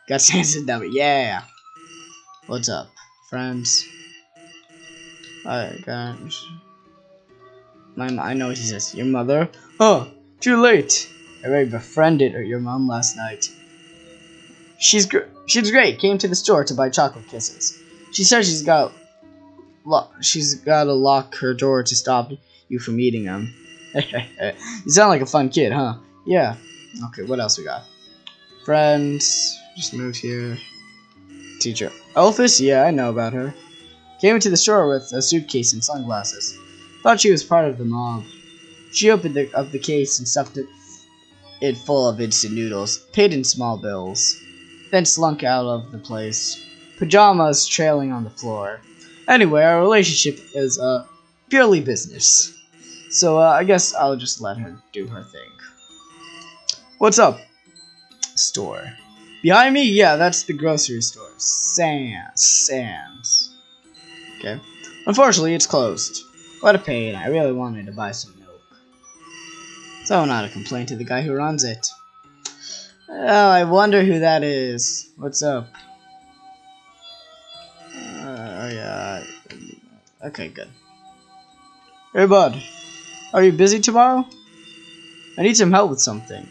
Got Sansa's number. Yeah. What's up, friends? Alright, guys. My, I know what he says. Your mother? Oh, too late. I already befriended your mom last night. She's gr she's great. Came to the store to buy chocolate kisses. She says she's got she's got to lock her door to stop you from eating them. you sound like a fun kid, huh? Yeah. Okay, what else we got? Friends. Just moved here. Teacher. Alphys? Yeah, I know about her. Came into the store with a suitcase and sunglasses. Thought she was part of the mob. She opened the, up the case and stuffed it, it full of instant noodles, paid in small bills, then slunk out of the place, pajamas trailing on the floor. Anyway, our relationship is uh, purely business. So uh, I guess I'll just let her do her thing. What's up? Store. Behind me? Yeah, that's the grocery store. Sam's. Sam's. Okay. Unfortunately, it's closed. What a pain. I really wanted to buy some milk. So not a complaint to the guy who runs it. Oh, I wonder who that is. What's up? Uh, yeah. Okay, good. Hey, bud. Are you busy tomorrow? I need some help with something.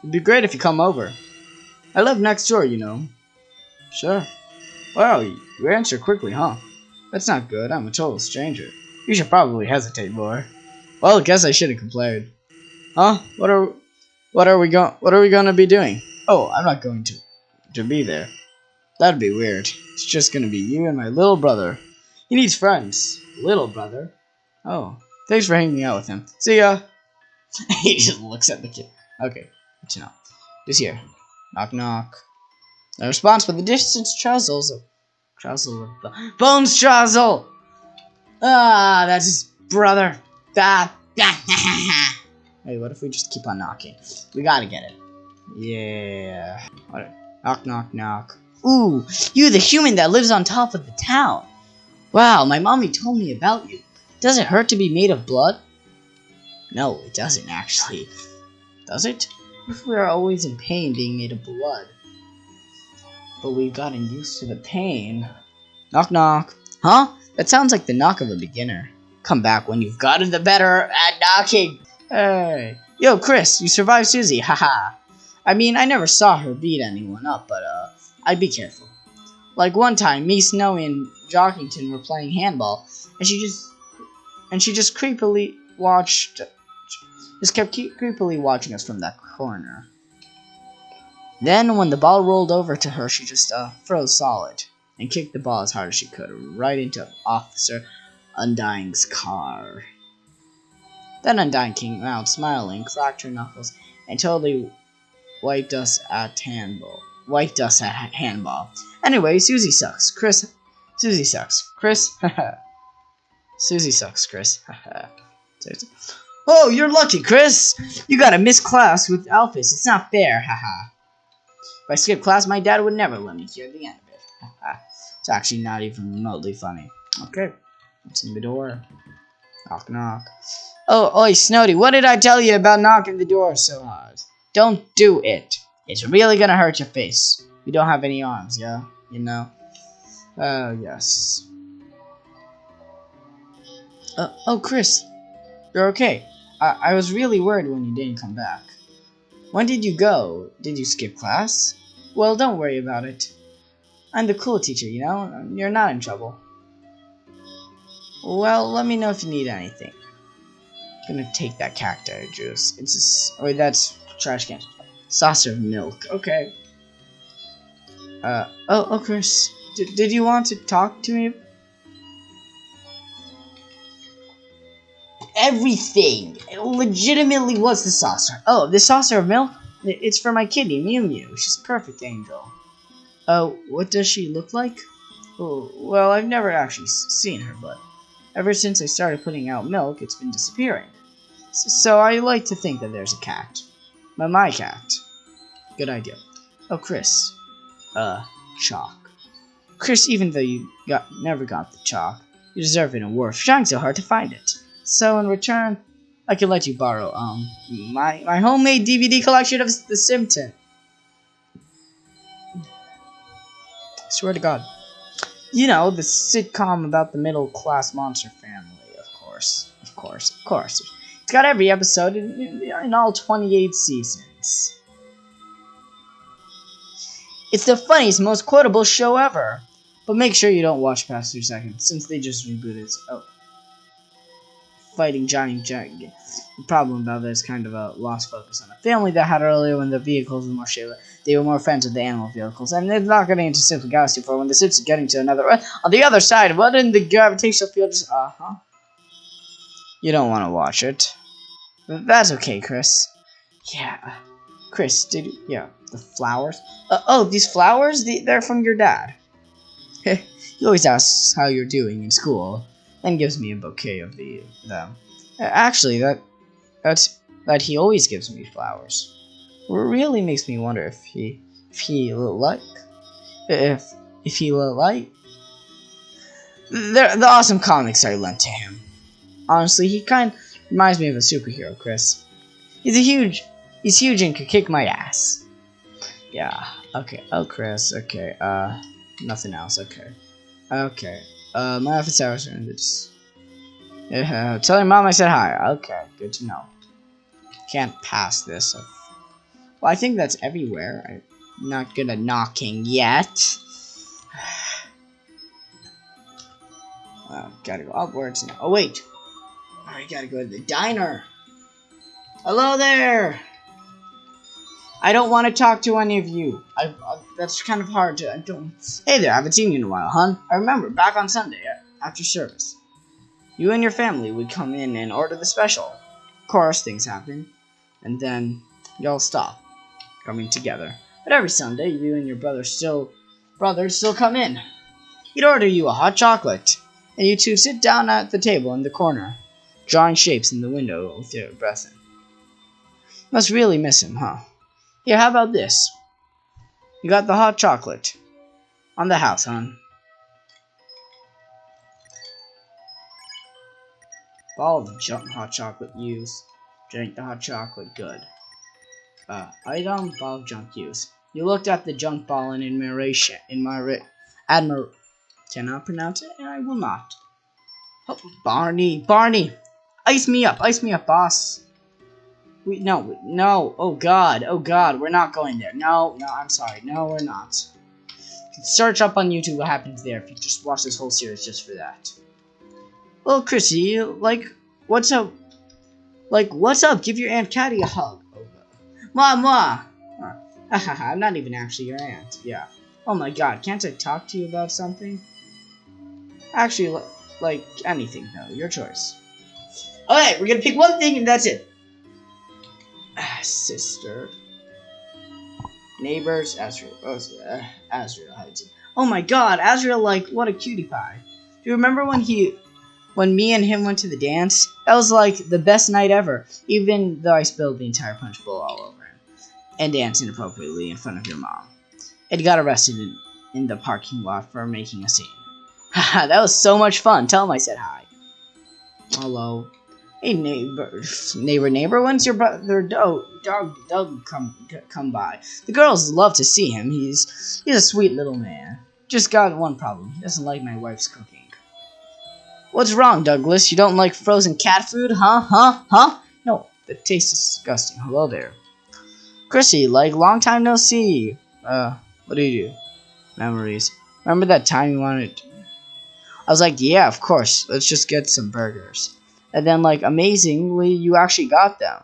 It'd be great if you come over. I live next door, you know. Sure. Wow, you answer quickly, huh? That's not good. I'm a total stranger. You should probably hesitate more. Well, I guess I should have complained. Huh? What are what are we going what are we going to be doing? Oh, I'm not going to to be there. That'd be weird. It's just going to be you and my little brother. He needs friends. Little brother. Oh, thanks for hanging out with him. See ya. he just looks at the kid. Okay, good to know. Just here. Knock knock. No response, but the distance travels. Trazzle of Bones Trazzle! Ah, that's his brother. Ah. hey, what if we just keep on knocking? We gotta get it. Yeah. Knock, knock, knock. Ooh, you the human that lives on top of the town. Wow, my mommy told me about you. Does it hurt to be made of blood? No, it doesn't actually. Does it? If we are always in pain being made of blood. But we've gotten used to the pain. Knock knock. Huh? That sounds like the knock of a beginner. Come back when you've gotten the better at knocking. Hey. Yo, Kris, you survived Susie, haha. I mean, I never saw her beat anyone up, but, uh, I'd be careful. Like one time, me, Snowy, and Jockington were playing handball, and she just, and she just creepily watched, just kept creepily watching us from that corner. Then, when the ball rolled over to her, she just, uh, froze solid and kicked the ball as hard as she could, right into Officer Undyne's car. Then Undyne came out smiling, cracked her knuckles, and totally wiped us at handball. Wiped us at handball. Anyway, Susie sucks. Kris, Susie sucks. Kris, Susie sucks. Kris, Oh, you're lucky, Kris. You got to miss class with Alphys. It's not fair, haha. if I skip class, my dad would never let me hear the end of it. It's actually not even remotely funny. Okay, what's in the door? Knock, knock. Oh, oi, Snowdy, what did I tell you about knocking the door so hard? Don't do it. It's really gonna hurt your face. We don't have any arms, yeah? You know? Uh, yes. Uh, oh, Kris. You're okay. I, I was really worried when you didn't come back. When did you go? Did you skip class? Well, don't worry about it. I'm the cool teacher, you know? You're not in trouble. Well, let me know if you need anything. Gonna take that cacti juice. It's a, or that's trash can. Saucer of milk. Okay. Uh, oh, oh, Kris. D did you want to talk to me? Everything. It legitimately was the saucer. Oh, the saucer of milk? It's for my kitty, Mew Mew. She's a perfect angel. Uh, what does she look like? Oh, well, I've never actually seen her, but ever since I started putting out milk, it's been disappearing. So, I like to think that there's a cat. My, my cat. Good idea. Oh, Kris. Uh, chalk. Kris, even though you got never got the chalk, you deserve an award for trying so hard to find it. So in return, I can let you borrow um my my homemade DVD collection of The Simpsons. Swear to God. You know, the sitcom about the middle class monster family, of course. Of course, of course. It's got every episode in, in, all 28 seasons. It's the funniest, most quotable show ever. But make sure you don't watch past two seconds, since they just rebooted. Oh. fighting giant giant. The problem about this kind of a lost focus on the family that had earlier when the vehicles were more shared. They were more friends with the animal vehicles, and they're not getting into Simple Galaxy for when the suits are getting to another on the other side. What in the gravitational field? Uh huh. You don't want to watch it. But That's okay, Kris. Yeah, Kris, did you, yeah the flowers? Uh, oh, these flowers? The, they're from your dad. he always asks how you're doing in school, and gives me a bouquet of the them. Actually, that that's that he always gives me flowers. Really makes me wonder if he if he like if if he like the the awesome comics I lent to him. Honestly, he kind of reminds me of a superhero, Kris. He's a huge he's huge and could kick my ass. Yeah. Okay. Oh, Kris. Okay. Uh, nothing else. Okay. Okay. Uh, my office hours are in this. Yeah, tell your mom I said hi. Okay, good to know. Can't pass this. Well, I think that's everywhere. I'm not good at knocking yet. Uh, gotta go upwards now. Oh, wait. I gotta go to the diner. Hello there. I don't want to talk to any of you. I, uh, that's kind of hard to. I don't. Hey there, I haven't seen you in a while, hon. I remember back on Sunday after service. You and your family would come in and order the special. Of course, things happen, and then y'all stop coming together. But every Sunday, you and your brother still, brothers still come in. He'd order you a hot chocolate and you two sit down at the table in the corner, drawing shapes in the window with your breath in. Must really miss him, huh? Here, how about this? You got the hot chocolate. On the house, hon. Ball of junk hot chocolate use. Drink the hot chocolate, good. Uh, item, ball of junk use. You looked at the junk ball in admiration, in my admir Cannot pronounce it, and I will not. Oh, Barney, Barney, ice me up, ice me up, boss. We no, no. Oh God, oh God, we're not going there. No, no, I'm sorry. No, we're not. Search up on YouTube what happens there if you just watch this whole series just for that. Well, Chrissy, like, what's up? Like, what's up? Give your Aunt Caddy a hug. Oh, ah, Mom. I'm not even actually your aunt. Yeah. Oh my God, can't I talk to you about something? Actually, like anything though, your choice. Alright, we're gonna pick one thing and that's it. Ah, sister. Neighbors, Asriel. Oh, uh, Asriel. Oh my god, Asriel, like, what a cutie pie. Do you remember when he, when me and him went to the dance? That was like the best night ever, even though I spilled the entire punch bowl all over him. And danced inappropriately in front of your mom. And got arrested in, in the parking lot for making a scene. Haha, that was so much fun. Tell him I said hi. Hello. Hey neighbor, neighbor, neighbor. When's your brother dog, dog, dog come come by? The girls love to see him. He's he's a sweet little man. Just got one problem. He doesn't like my wife's cooking. What's wrong, Douglas? You don't like frozen cat food, huh? Huh? Huh? No, the taste is disgusting. Hello there, Chrissy. Like long time no see. Uh, what do you do? Memories. Remember that time you wanted I was like, yeah, of course. Let's just get some burgers. And then, like, amazingly, you actually got them.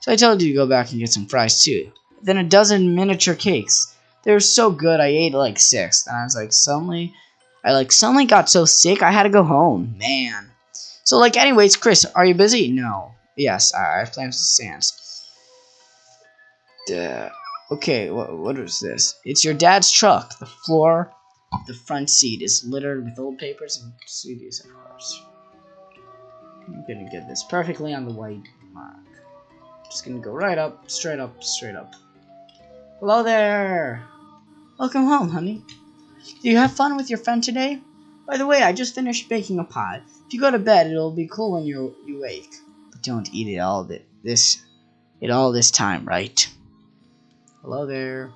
So I told you to go back and get some fries, too. Then a dozen miniature cakes. They were so good, I ate like six. And I was like, suddenly, I like suddenly got so sick, I had to go home. Man. So, like, anyways, Kris, are you busy? No. Yes, I, have plans to Sans. Duh. Okay, what, what is this? It's your dad's truck. The floor the front seat is littered with old papers and CDs, of course. I'm gonna get this perfectly on the white mark. Just gonna go right up, straight up, straight up. Hello there! Welcome home, honey. Do you have fun with your friend today? By the way, I just finished baking a pie. If you go to bed, it'll be cool when you you wake. But don't eat it all this it all this time, right? Hello there.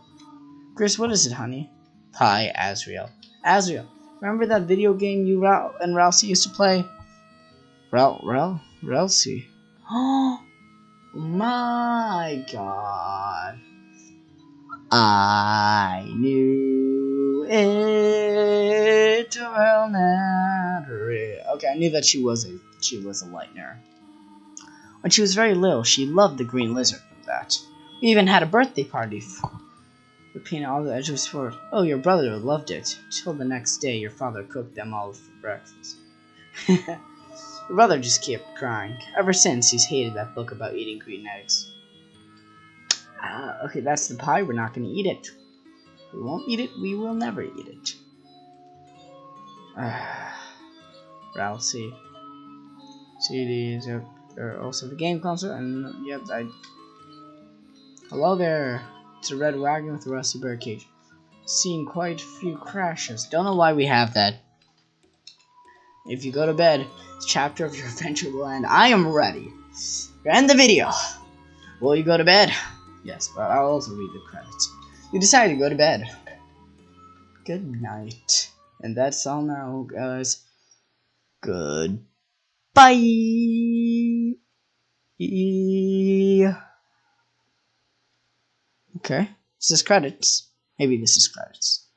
Kris, what is it, honey? Hi, Asriel. Asriel, remember that video game you and Ralsei used to play? Ral Ral Ralsei. Oh my god. I knew it well not Okay, I knew that she was a she was a lightner. When she was very little, she loved the green lizard from that. We even had a birthday party for painted all the edges for Oh, your brother loved it. Till the next day your father cooked them all for breakfast. your brother just kept crying. Ever since he's hated that book about eating green eggs. Ah, okay, that's the pie. We're not gonna eat it. We won't eat it, we will never eat it. Ah, C. CDs are, are also the game console, and yep, I. Hello there. It's a red wagon with a rusty bird cage. Seen quite a few crashes. Don't know why we have that. If you go to bed, this chapter of your adventure will end. I am ready. End the video. Will you go to bed? Yes, but I'll also read the credits. You decide to go to bed. Good night. And that's all now, guys. Good. Bye. Okay. This is credits. Maybe this is credits.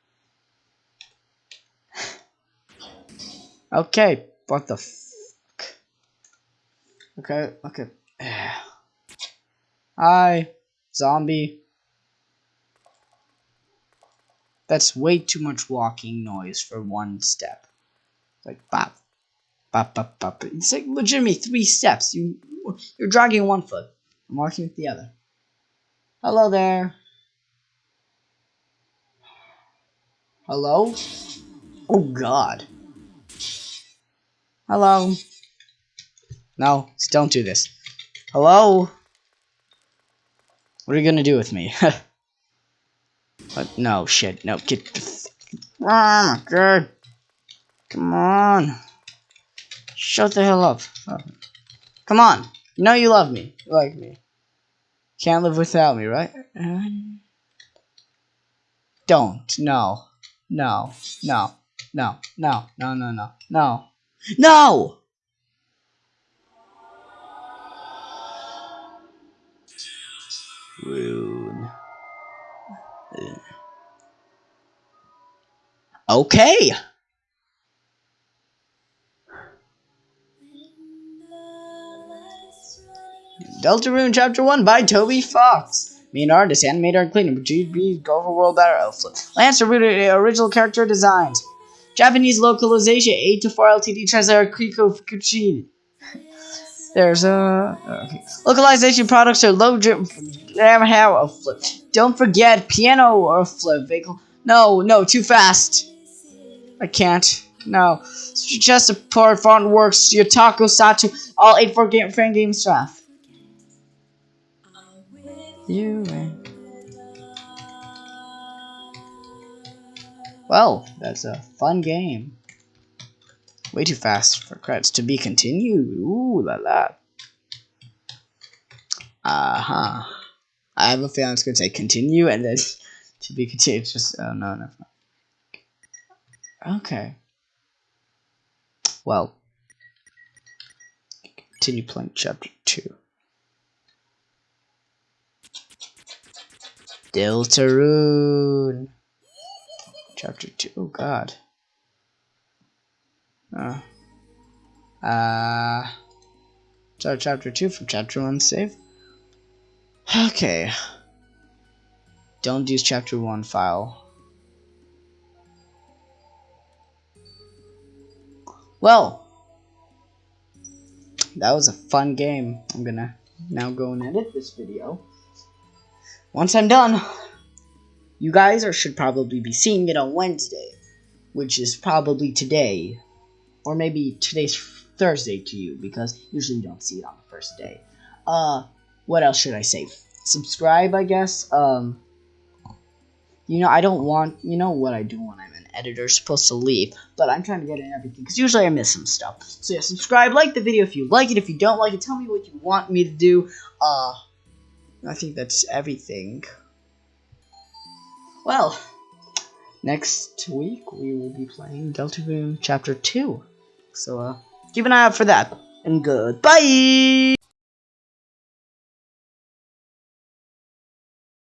Okay. What the fuck? Okay, okay. Hi, zombie. That's way too much walking noise for one step. Like bop, bop, bop, bop. It's like legitimately three steps. You, you're dragging one foot. I'm walking with the other. Hello there. Hello? Oh god. Hello? No, don't do this. Hello? What are you gonna do with me? but no, shit, no, get the Ah, good. Come on. Shut the hell up. Oh. Come on. You know you love me. You like me. Can't live without me, right? Don't. No. No. No. No. No. No. No. No. No. No! Rune. Okay. Deltarune Chapter 1 by Toby Fox. Main artist, animator, and cleaner, GB Overworld Battle Elf. Lance original character designs. Japanese localization 8 to 4 LTD translator Kiko Fukuchi. There's a okay. localization products are low drip. Don't forget piano or flip vehicle. No, no, too fast. I can't. No. Just support font works, your taco Satu, all 8 for game fan game stuff. You and Well, that's a fun game. Way too fast for credits to be continued. Ooh la la. Uh huh. I have a feeling it's gonna say continue and then to be continued. Just oh no no. Okay. Well. Continue playing chapter two. Deltarune. Chapter 2. Oh, God. Uh. Uh. So, chapter 2 from chapter 1 save. Okay. Don't use chapter 1 file. Well. That was a fun game. I'm gonna now go and edit this video. Once I'm done, you guys are, should probably be seeing it on Wednesday, which is probably today, or maybe today's Thursday to you, because usually you don't see it on the first day. Uh, what else should I say? Subscribe, I guess. Um, you know, I don't want, you know what I do when I'm an editor, supposed to leave, but I'm trying to get in everything, because usually I miss some stuff. So yeah, subscribe, like the video if you like it, if you don't like it, tell me what you want me to do, uh, I think that's everything. Well, next week we will be playing Deltarune Chapter 2. So, uh, keep an eye out for that. And goodbye!